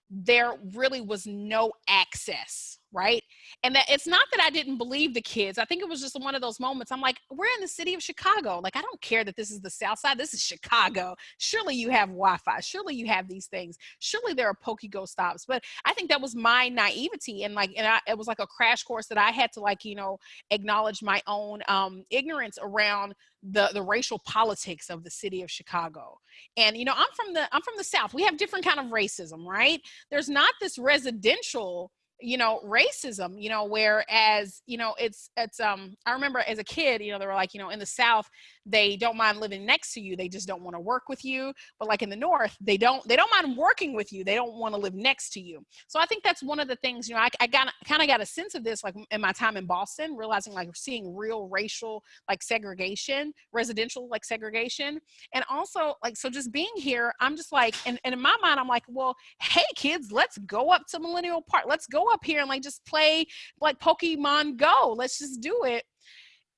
there really was no access, right? And that it's not that I didn't believe the kids. I think it was just one of those moments. I'm like, we're in the city of Chicago. Like, I don't care that this is the South Side. This is Chicago. Surely you have Wi-Fi. Surely you have these things. Surely there are PokeGo stops. But I think that was my naivety, and like, and I, it was like a crash course that I had to like, you know, acknowledge my own um, ignorance around the the racial politics of the city of Chicago. And you know, I'm from the I'm from the South. We have different kind of racism, right? There's not this residential you know racism you know whereas you know it's it's um i remember as a kid you know they were like you know in the south they don't mind living next to you they just don't want to work with you but like in the north they don't they don't mind working with you they don't want to live next to you. So i think that's one of the things you know i, I got kind of got a sense of this like in my time in boston realizing like seeing real racial like segregation residential like segregation. And also like so just being here i'm just like and, and in my mind i'm like well hey kids let's go up to millennial park let's go up here and like just play like pokemon go let's just do it.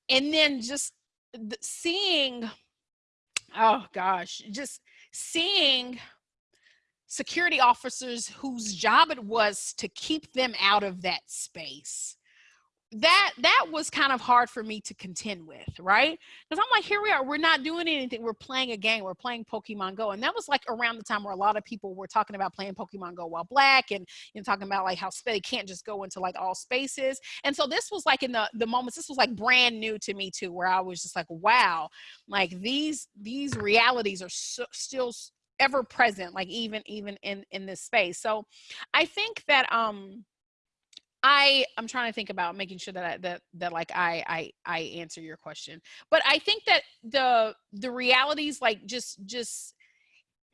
And then just seeing oh gosh just seeing security officers whose job it was to keep them out of that space that that was kind of hard for me to contend with, right? Because I'm like, here we are, we're not doing anything. We're playing a game. We're playing Pokemon Go, and that was like around the time where a lot of people were talking about playing Pokemon Go while black, and you know, talking about like how they can't just go into like all spaces. And so this was like in the the moments. This was like brand new to me too, where I was just like, wow, like these these realities are so, still ever present, like even even in in this space. So I think that um I I'm trying to think about making sure that I, that that like I I I answer your question. But I think that the the realities like just just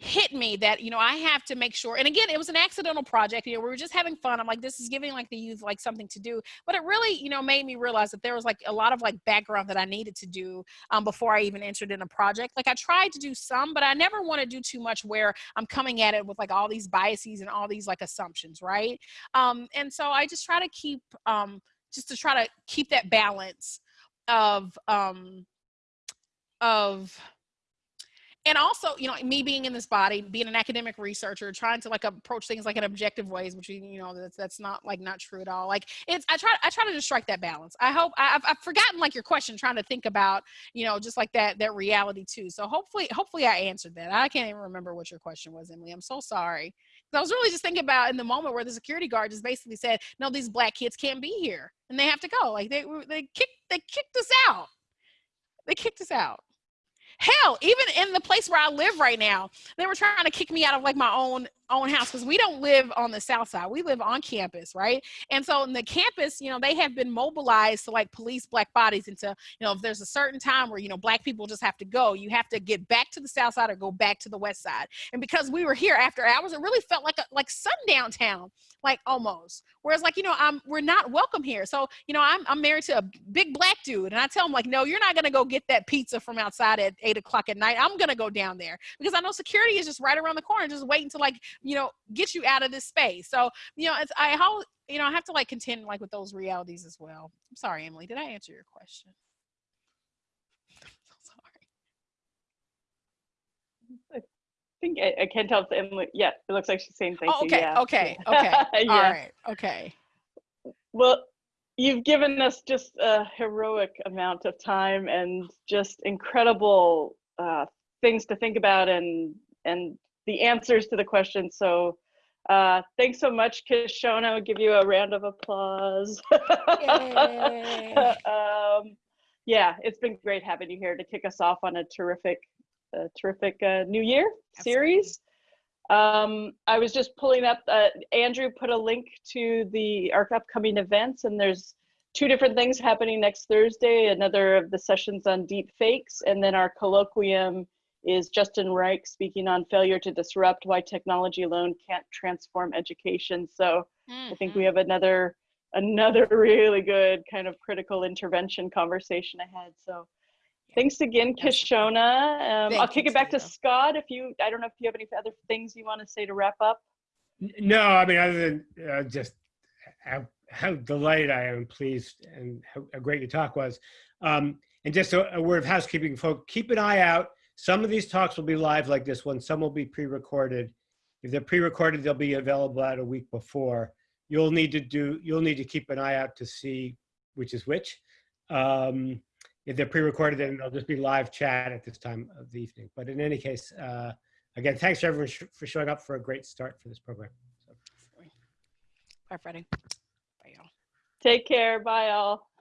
hit me that you know I have to make sure and again it was an accidental project you know we were just having fun I'm like this is giving like the youth like something to do but it really you know made me realize that there was like a lot of like background that I needed to do um, before I even entered in a project like I tried to do some but I never want to do too much where I'm coming at it with like all these biases and all these like assumptions right? Um, and so I just try to keep um, just to try to keep that balance of um, of and also you know me being in this body being an academic researcher trying to like approach things like in objective ways which you know that's that's not like not true at all. Like it's i try i try to just strike that balance. I hope I, have I've forgotten like your question trying to think about you know just like that that reality too. So hopefully hopefully i answered that. I can't even remember what your question was emily. I'm so sorry. I was really just thinking about in the moment where the security guard just basically said no these black kids can't be here and they have to go. Like they they kicked they kicked us out. They kicked us out Hell, even in the place where I live right now, they were trying to kick me out of like my own own house because we don't live on the south side. We live on campus, right? And so in the campus, you know, they have been mobilized to like police black bodies into, you know, if there's a certain time where, you know, black people just have to go, you have to get back to the south side or go back to the west side. And because we were here after hours, it really felt like a like sundown town, like almost. Whereas like, you know, I'm we're not welcome here. So, you know, I'm I'm married to a big black dude and I tell him like, no, you're not gonna go get that pizza from outside at eight o'clock at night. I'm gonna go down there because I know security is just right around the corner, just waiting to like you know get you out of this space so you know it's i how you know i have to like contend like with those realities as well i'm sorry emily did i answer your question I'm so sorry. I think I, I can't tell if Emily. Yeah, it looks like she's saying thank Oh, you. okay yeah. okay okay yeah. all right okay Well, you've given us just a heroic amount of time and just incredible uh, things to think about and and the answers to the questions. So uh, thanks so much, Kishonna. I'll give you a round of applause. Um, yeah, it's been great having you here to kick us off on a terrific, a terrific uh, New Year series. Um, I was just pulling up, uh, Andrew put a link to the our upcoming events and there's two different things happening next Thursday, another of the sessions on deep fakes, and then our colloquium is Justin Reich speaking on failure to disrupt why technology alone can't transform education. So I think we have another another really good kind of critical intervention conversation ahead. So thanks again, Kishonna. Um, I'll kick it back to Scott if you, I don't know if you have any other things you want to say to wrap up. No, I mean, other than uh, just how, how delighted I am, pleased, and how, how great your talk was. Um, and just a, a word of housekeeping, folks, keep an eye out. Some of these talks will be live like this one. Some will be pre-recorded. If they're pre-recorded, they'll be available out a week before. You'll need to do, you'll need to keep an eye out to see which is which. Um, if they're pre-recorded, then they'll just be live chat at this time of the evening. But in any case, uh, again, thanks to everyone sh- for showing up for a great start for this program. So. bye freddie bye y'all Take care. Bye all.